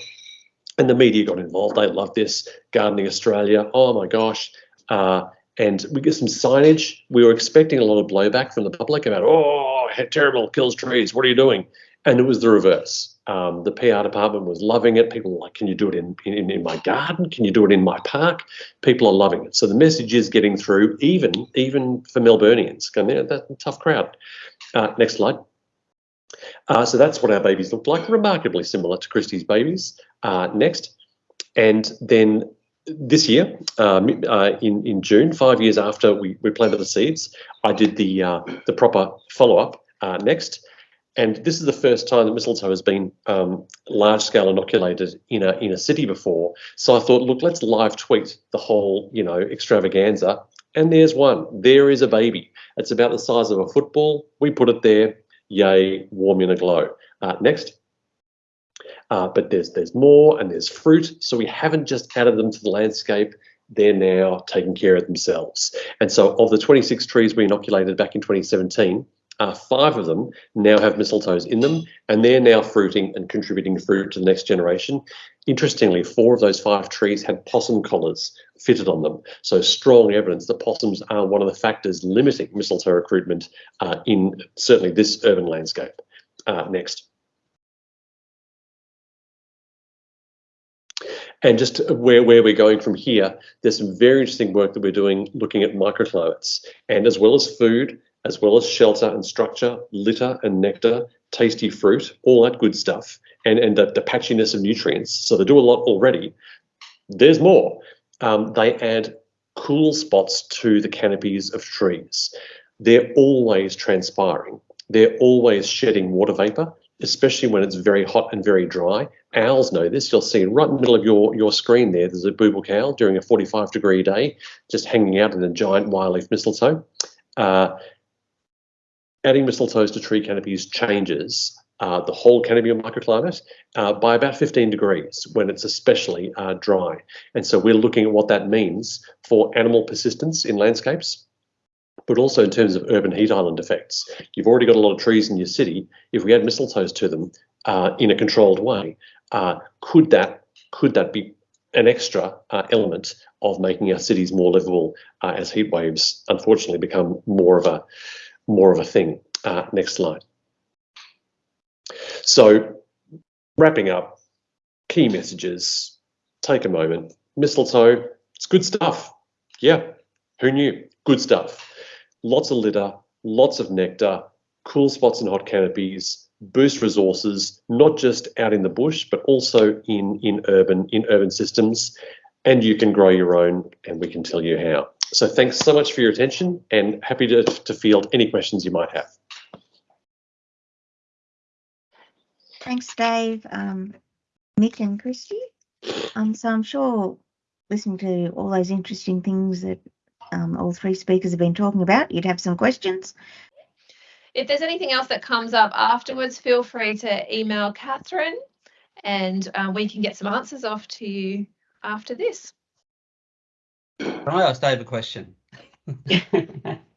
S4: And the media got involved. They loved this. Gardening Australia. Oh my gosh. Uh, and we get some signage. We were expecting a lot of blowback from the public about, oh, terrible, kills trees. What are you doing? And it was the reverse. Um, the PR department was loving it. People were like, can you do it in, in, in my garden? Can you do it in my park? People are loving it. So the message is getting through, even even for Melburnians. Going, yeah, that's a tough crowd. Uh, next slide. Uh, so that's what our babies look like, remarkably similar to Christie's babies. Uh, next. And then this year, um, uh, in in June, five years after we, we planted the seeds, I did the uh, the proper follow up uh, next, and this is the first time that mistletoe has been um, large scale inoculated in a in a city before. So I thought, look, let's live tweet the whole you know extravaganza. And there's one. There is a baby. It's about the size of a football. We put it there. Yay, warm in a glow. Uh, next. Uh, but there's there's more and there's fruit. So we haven't just added them to the landscape. They're now taking care of themselves. And so of the 26 trees we inoculated back in 2017, Uh, five of them now have mistletoes in them, and they're now fruiting and contributing fruit to the next generation. Interestingly, four of those five trees had possum collars fitted on them. So strong evidence that possums are one of the factors limiting mistletoe recruitment uh, in certainly this urban landscape. Uh, next. And just where, where we're going from here, there's some very interesting work that we're doing looking at microclimates. And as well as food, as well as shelter and structure, litter and nectar, tasty fruit, all that good stuff, and, and the, the patchiness of nutrients. So they do a lot already. There's more. Um, they add cool spots to the canopies of trees. They're always transpiring. They're always shedding water vapor, especially when it's very hot and very dry. Owls know this. You'll see right in the middle of your, your screen there, there's a boobook owl during a 45 degree day, just hanging out in a giant wire-leaf mistletoe. Uh, adding mistletoes to tree canopies changes uh, the whole canopy of microclimate uh, by about 15 degrees when it's especially uh, dry. And so we're looking at what that means for animal persistence in landscapes, but also in terms of urban heat island effects. You've already got a lot of trees in your city. If we add mistletoes to them uh, in a controlled way, uh, could that could that be an extra uh, element of making our cities more livable as heat waves unfortunately become more of a more of a thing? next slide. So wrapping up, key messages, take a moment. Mistletoe, it's good stuff. Yeah, who knew? Good stuff. Lots of litter, lots of nectar, cool spots and hot canopies, boost resources, not just out in the bush, but also in, in urban in urban systems. And you can grow your own, and we can tell you how. So thanks so much for your attention and happy to, to field any questions you might have.
S1: Thanks, Dave, um, Mick and Christy. Um, so I'm sure listening to all those interesting things that um, all three speakers have been talking about, you'd have some questions.
S5: If there's anything else that comes up afterwards, feel free to email Catherine and uh, we can get some answers off to you after this.
S2: Can I ask Dave a question?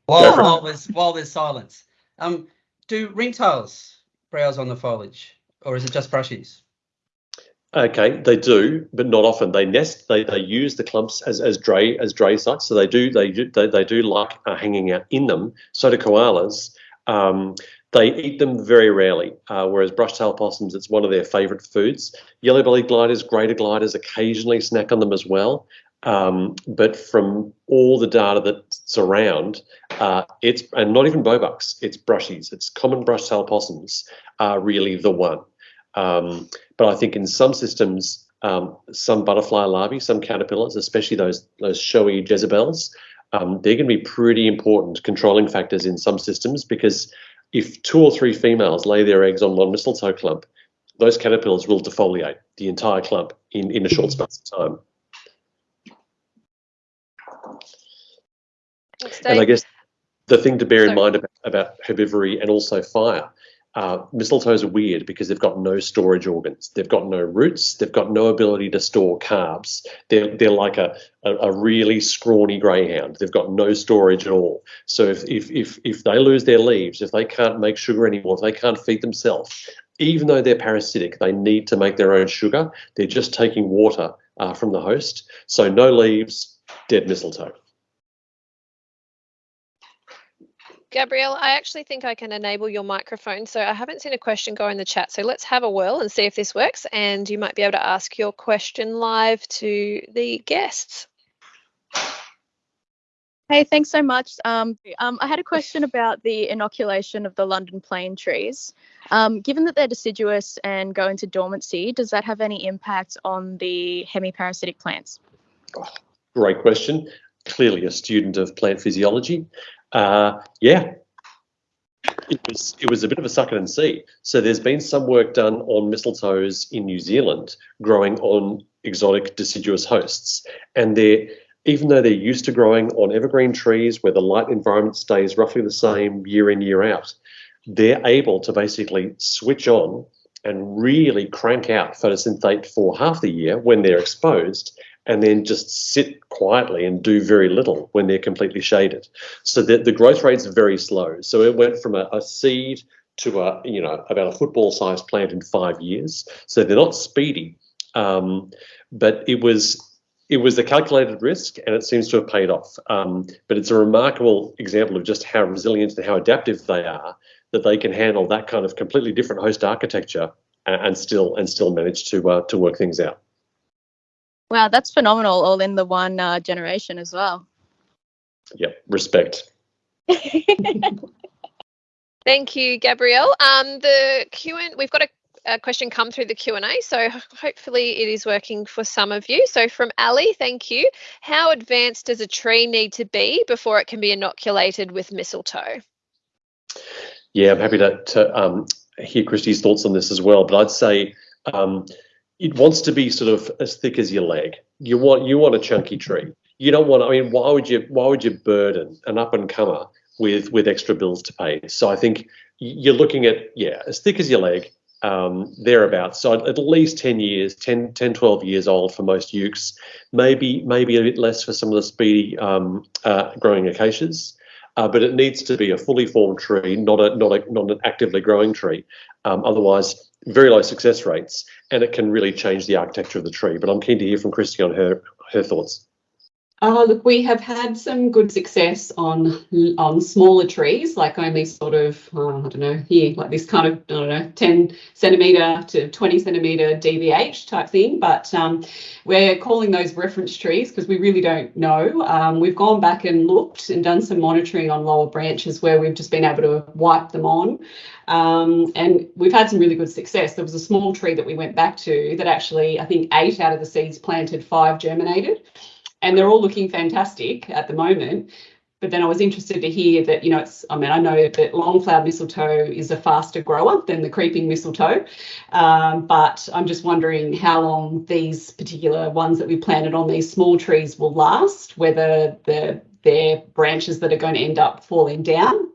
S2: while, while, there's, while there's silence, um, do ringtails browse on the foliage? or is it just brushies?
S4: Okay, they do, but not often. They nest. They, they use the clumps as, as dray as dray sites. So they do they they, they do like uh, hanging out in them. So do koalas. Um, they eat them very rarely, uh, whereas brush-tailed possums, it's one of their favourite foods. Yellow-bellied gliders, greater gliders occasionally snack on them as well. Um, but from all the data that's around, uh, it's and not even bobucks, it's brushies. It's common brush-tailed possums are really the one. Um, but I think in some systems, um, some butterfly larvae, some caterpillars, especially those those showy Jezebels, um, they're going to be pretty important controlling factors in some systems because if two or three females lay their eggs on one mistletoe clump, those caterpillars will defoliate the entire clump in, in a short space of time. and I guess the thing to bear Sorry. in mind about, about herbivory and also fire uh, mistletoes are weird because they've got no storage organs. They've got no roots. They've got no ability to store carbs. They're, they're like a, a, a, really scrawny greyhound. They've got no storage at all. So if, if, if, if they lose their leaves, if they can't make sugar anymore, if they can't feed themselves, even though they're parasitic, they need to make their own sugar. They're just taking water uh, from the host. So no leaves, dead mistletoe.
S5: Gabrielle, I actually think I can enable your microphone. So I haven't seen a question go in the chat. So let's have a whirl and see if this works. And you might be able to ask your question live to the guests.
S6: Hey, thanks so much. Um, um, I had a question about the inoculation of the London plane trees. Um, given that they're deciduous and go into dormancy, does that have any impact on the hemiparasitic plants?
S4: Oh, great question. Clearly a student of plant physiology. Uh, yeah, it was it was a bit of a suck it and see. So there's been some work done on mistletoes in New Zealand growing on exotic deciduous hosts, and they're even though they're used to growing on evergreen trees where the light environment stays roughly the same year in year out, they're able to basically switch on and really crank out photosynthate for half the year when they're exposed and then just sit quietly and do very little when they're completely shaded. So the, the growth rate's very slow. So it went from a, a seed to a, you know, about a football sized plant in five years. So they're not speedy. Um, but it was it was a calculated risk and it seems to have paid off. Um, but it's a remarkable example of just how resilient and how adaptive they are that they can handle that kind of completely different host architecture and, and still and still manage to uh, to work things out.
S6: Wow, that's phenomenal, all in the one uh, generation as well.
S4: Yep, respect.
S5: Thank you, Gabrielle. Um, the Q and we've got a, a, question come through the Q and A, so hopefully it is working for some of you. So from Ali, thank you. How advanced does a tree need to be before it can be inoculated with mistletoe?
S4: Yeah, I'm happy to, to um, hear Christy's thoughts on this as well. But I'd say um, it wants to be sort of as thick as your leg. You want you want a chunky tree. You don't want. I mean, why would you why would you burden an up and comer with with extra bills to pay? So I think you're looking at yeah, as thick as your leg, um, thereabouts. So at least 10 years, 10, 10, 12 years old for most ukes, maybe maybe a bit less for some of the speedy um, uh, growing acacias. Uh, but it needs to be a fully formed tree, not a not a not an actively growing tree. Um, otherwise, very low success rates, and it can really change the architecture of the tree. But I'm keen to hear from Christy on her her thoughts.
S3: Oh, look, we have had some good success on on smaller trees, like only sort of, oh, I don't know, here, like this kind of, I don't know, 10 centimetre to 20 centimetre DBH type thing. But um, we're calling those reference trees because we really don't know. Um, we've gone back and looked and done some monitoring on lower branches where we've just been able to wipe them on. Um, and we've had some really good success. There was a small tree that we went back to that actually, I think eight out of the seeds planted, five germinated and they're all looking fantastic at the moment. But then I was interested to hear that, you know, it's, I mean, I know that longflower mistletoe is a faster grower than the creeping mistletoe. Um, but I'm just wondering how long these particular ones that we planted on these small trees will last, whether the, they're branches that are going to end up falling down,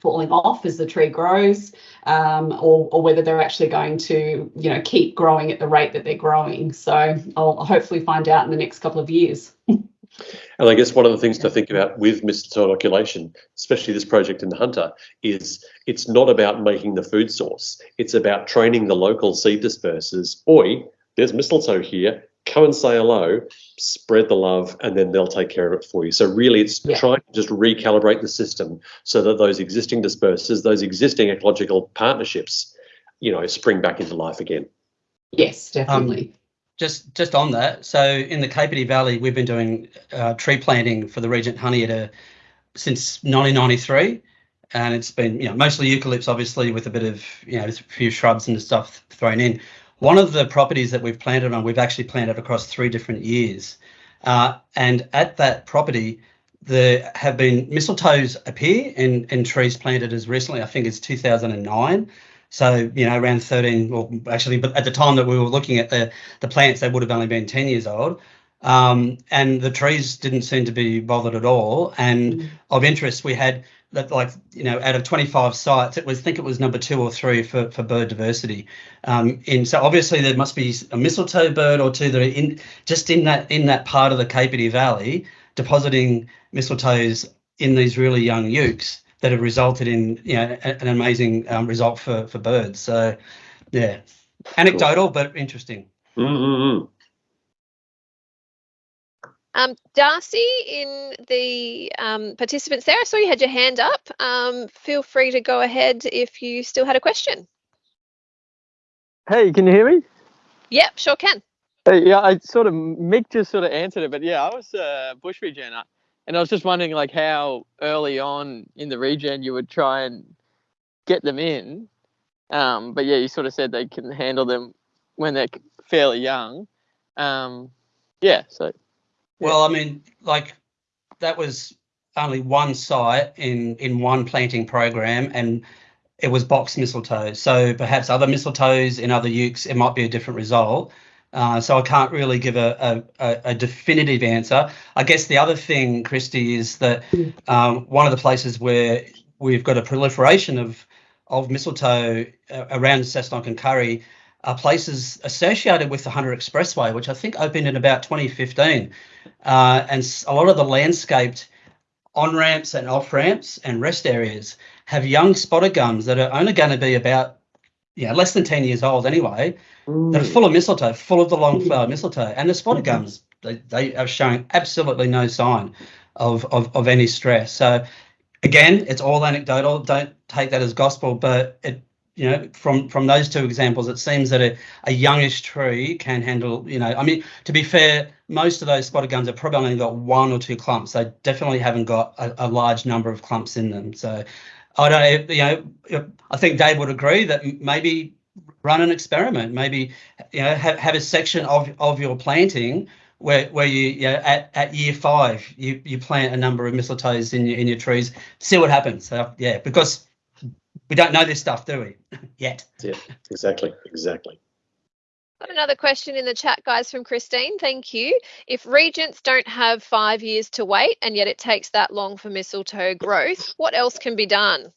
S3: falling off as the tree grows, um, or, or whether they're actually going to, you know, keep growing at the rate that they're growing. So I'll hopefully find out in the next couple of years.
S4: And I guess one of the things to think about with mistletoe inoculation, especially this project in the Hunter, is it's not about making the food source. It's about training the local seed dispersers. Oi, there's mistletoe here. Come and say hello, spread the love, and then they'll take care of it for you. So really, it's yeah. trying to just recalibrate the system so that those existing dispersers, those existing ecological partnerships, you know, spring back into life again.
S3: Yes, definitely. Um,
S2: just just on that, so in the Capertee Valley, we've been doing uh, tree planting for the Regent Honeyeater since 1993, and it's been you know mostly eucalypts, obviously, with a bit of you know just a few shrubs and stuff thrown in. One of the properties that we've planted on, we've actually planted across three different years, uh, and at that property, there have been mistletoes appear in in trees planted as recently, I think it's 2009. So, you know, around 13, well, actually, but at the time that we were looking at the, the plants, they would have only been 10 years old. Um, and the trees didn't seem to be bothered at all. And mm. of interest, we had that like you know out of 25 sites it was I think it was number two or three for, for bird diversity um in so obviously there must be a mistletoe bird or two that are in just in that in that part of the Capertee Valley depositing mistletoes in these really young ukes that have resulted in you know an amazing um, result for for birds. So yeah, anecdotal cool. but interesting.
S4: Mm-hmm.
S5: Um, Darcy, in the um, participants there, I saw you had your hand up. Um, feel free to go ahead if you still had a question.
S7: Hey, can you hear me?
S5: Yep, sure can.
S7: Hey, yeah, I sort of Mick just sort of answered it, but yeah, I was a bush regener. And I was just wondering, like, how early on in the regen you would try and get them in. Um, but yeah, you sort of said they can handle them when they're fairly young. Um, yeah, so.
S2: Well, I mean, like, that was only one site in in one planting program, and it was box mistletoe. So perhaps other mistletoes in other ukes, it might be a different result. Uh, so I can't really give a, a, a, definitive answer. I guess the other thing, Christy, is that um, one of the places where we've got a proliferation of of mistletoe uh, around Cessnock and Kurri are places associated with the Hunter Expressway, which I think opened in about 2015. Uh, and a lot of the landscaped on ramps and off ramps and rest areas have young spotted gums that are only going to be about you know, less than 10 years old anyway, that are full of mistletoe, full of the long flower mistletoe. And the spotted gums, they, they are showing absolutely no sign of, of, of any stress. So again, it's all anecdotal. Don't take that as gospel, but it, you know, from from those two examples, it seems that a, a youngish tree can handle, you know, I mean, to be fair, most of those spotted gums have probably only got one or two clumps. They definitely haven't got a, a large number of clumps in them. So I don't, you know, I think Dave would agree that maybe run an experiment. Maybe you know have, have a section of of your planting where where you, you know, at, at year five you you plant a number of mistletoes in your in your trees. See what happens. So yeah, because we don't know this stuff, do we? Yet.
S4: Yeah, Exactly, exactly.
S5: Got another question in the chat, guys, from Christine. Thank you. If regents don't have five years to wait and yet it takes that long for mistletoe growth, what else can be done?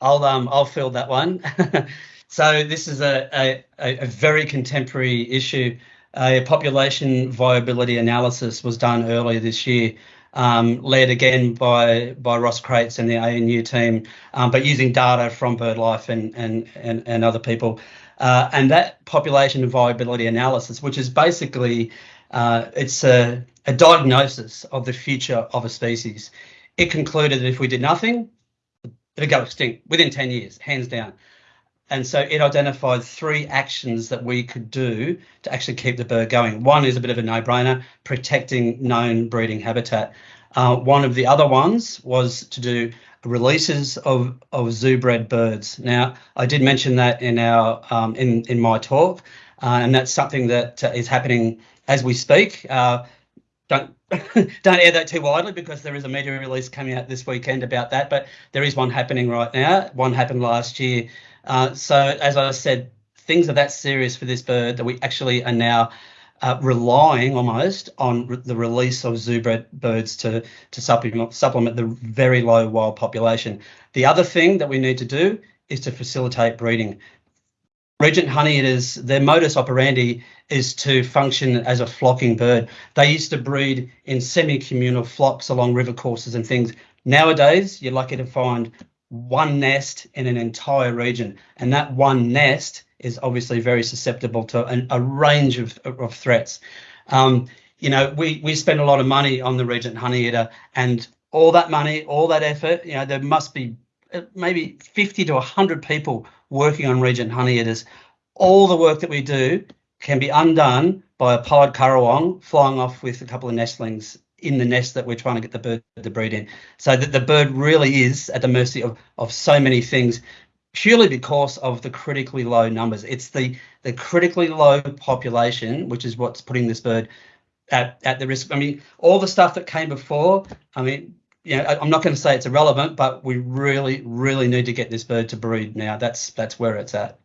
S2: I'll um I'll fill that one. so this is a, a a very contemporary issue. A population viability analysis was done earlier this year, um, led again by by Ross Crates and the ANU team, um, but using data from BirdLife and and and, and other people. Uh, and that population viability analysis, which is basically uh, it's a, a diagnosis of the future of a species. It concluded that if we did nothing, it'd go extinct within 10 years, hands down. And so it identified three actions that we could do to actually keep the bird going. One is a bit of a no brainer protecting known breeding habitat. Uh, one of the other ones was to do releases of, of zoo bred birds. Now, I did mention that in our um, in, in my talk, uh, and that's something that uh, is happening as we speak. Uh, don't don't air that too widely because there is a media release coming out this weekend about that. But there is one happening right now. One happened last year. Uh, so as I said, things are that serious for this bird that we actually are now uh, relying almost on re- the release of zoo-bred birds to to supplement supplement the very low wild population. The other thing that we need to do is to facilitate breeding. Regent honeyeaters, their modus operandi is to function as a flocking bird. They used to breed in semi-communal flocks along river courses and things. Nowadays, you're lucky to find one nest in an entire region, and that one nest is obviously very susceptible to an, a range of, of threats. Um, you know, we we spend a lot of money on the Regent Honeyeater, and all that money, all that effort, you know, there must be Uh, maybe 50 to 100 people working on Regent Honeyeaters. All the work that we do can be undone by a pied currawong flying off with a couple of nestlings in the nest that we're trying to get the bird to breed in. So that the bird really is at the mercy of, of so many things purely because of the critically low numbers. It's the, the critically low population, which is what's putting this bird at, at the risk. I mean, all the stuff that came before, I mean, you know, I'm not going to say it's irrelevant, but we really, really need to get this bird to breed now. That's that's where it's at.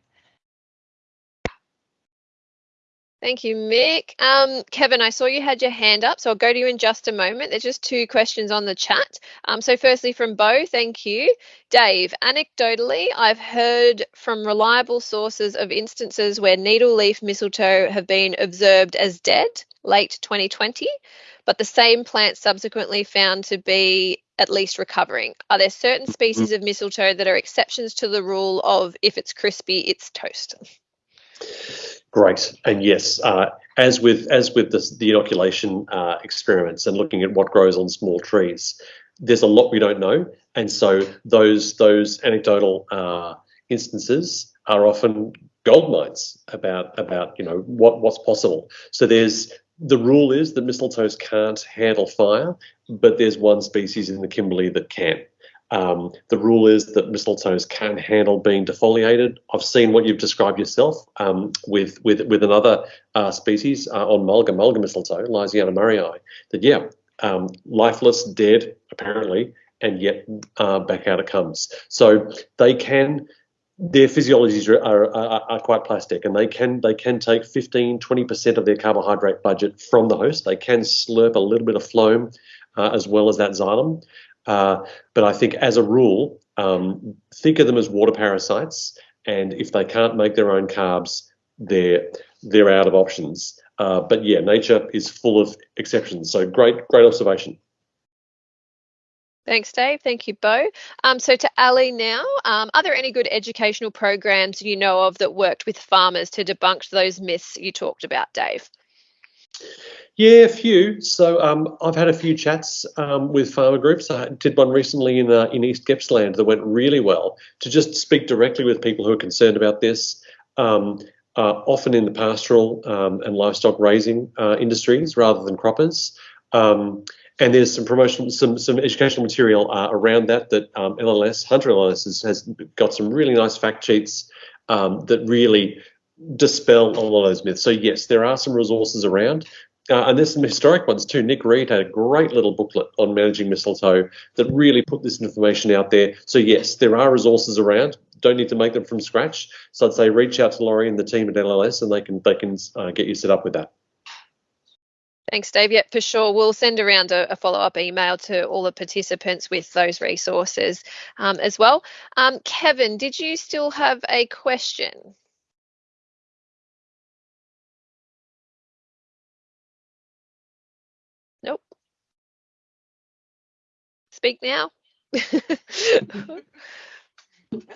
S5: Thank you, Mick. Um, Kevin, I saw you had your hand up, so I'll go to you in just a moment. There's just two questions on the chat. Um, so, firstly, from Bo, thank you. Dave, anecdotally, I've heard from reliable sources of instances where needle leaf mistletoe have been observed as dead late 2020, but the same plant subsequently found to be at least recovering. Are there certain species of mistletoe that are exceptions to the rule of if it's crispy, it's toast?
S4: Great, and yes, uh, as with as with this, the inoculation uh, experiments and looking at what grows on small trees, there's a lot we don't know, and so those those anecdotal uh, instances are often gold mines about about you know what what's possible. So there's the rule is that mistletoes can't handle fire, but there's one species in the Kimberley that can. Um, the rule is that mistletoes can handle being defoliated. I've seen what you've described yourself um, with with with another uh, species uh, on mulga, mulga mistletoe, Lysiana murrayi. That yeah, um, lifeless, dead apparently, and yet uh, back out it comes. So they can. Their physiologies are, are, are, quite plastic, and they can they can take 15, 20 percent of their carbohydrate budget from the host. They can slurp a little bit of phloem uh, as well as that xylem. Uh, but I think as a rule, um, think of them as water parasites and if they can't make their own carbs, they're they're out of options. Uh, but yeah, nature is full of exceptions. So great, great observation.
S5: Thanks, Dave. Thank you, Bo. Um, so to Ali now, um, are there any good educational programs you know of that worked with farmers to debunk those myths you talked about, Dave?
S4: Yeah, a few. So um, I've had a few chats um, with farmer groups. I did one recently in uh, in East Gippsland that went really well to just speak directly with people who are concerned about this. Um, uh, often in the pastoral um, and livestock raising uh, industries rather than croppers. Um, and there's some promotional, some some educational material uh, around that that um, LLS Hunter LLS has, has, got some really nice fact sheets um, that really dispel a lot of those myths. So yes, there are some resources around. Uh, and there's some historic ones too. Nick Reid had a great little booklet on managing mistletoe that really put this information out there. So yes, there are resources around. Don't need to make them from scratch. So I'd say reach out to Laurie and the team at LLS, and they can they can uh, get you set up with that.
S5: Thanks, Dave. Yep, for sure. We'll send around a, a follow up email to all the participants with those resources um, as well. Um, Kevin, did you still have a question? Nope. Speak now.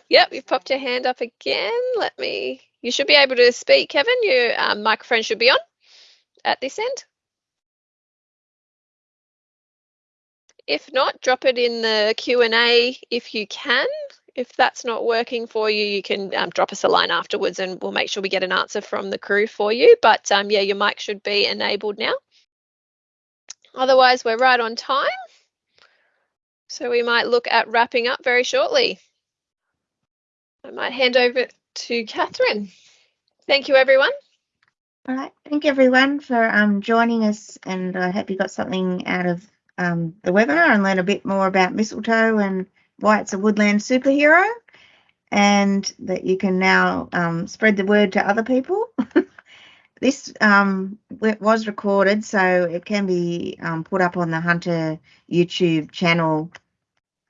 S5: yep, you've popped your hand up again. Let me, you should be able to speak, Kevin. Your um, microphone should be on at this end. If not, drop it in the Q&A if you can. If that's not working for you, you can um, drop us a line afterwards and we'll make sure we get an answer from the crew for you. But um, yeah, your mic should be enabled now. Otherwise, we're right on time. So we might look at wrapping up very shortly. I might hand over to Catherine. Thank you, everyone.
S1: All right. Thank you, everyone, for um, joining us. And I hope you got something out of um, the webinar and learn a bit more about mistletoe and why it's a woodland superhero. And that you can now um, spread the word to other people. this um, was recorded, so it can be um, put up on the Hunter YouTube channel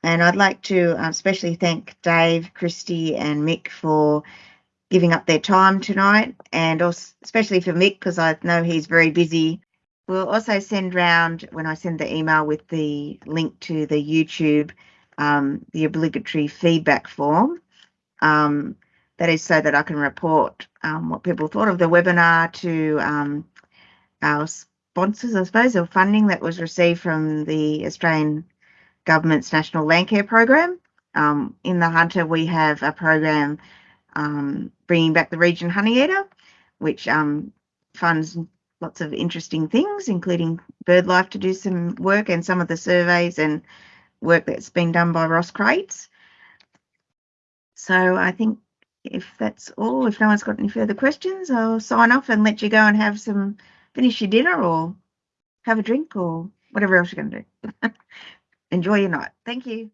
S1: and I'd like to especially thank Dave, Christy, and Mick for giving up their time tonight, and also especially for Mick because I know he's very busy. We'll also send round when I send the email with the link to the YouTube, um, the obligatory feedback form. Um, that is so that I can report um, what people thought of the webinar to um, our sponsors, I suppose, or funding that was received from the Australian government's national landcare program. Um, in the Hunter, we have a program um, bringing back the regent honey eater, which funds lots of interesting things, including BirdLife to do some work and some of the surveys and work that's been done by Ross Crates. So I think if that's all, if no one's got any further questions, I'll sign off and let you go and have some, finish your dinner or have a drink or whatever else you're going to do. enjoy your night. Thank you.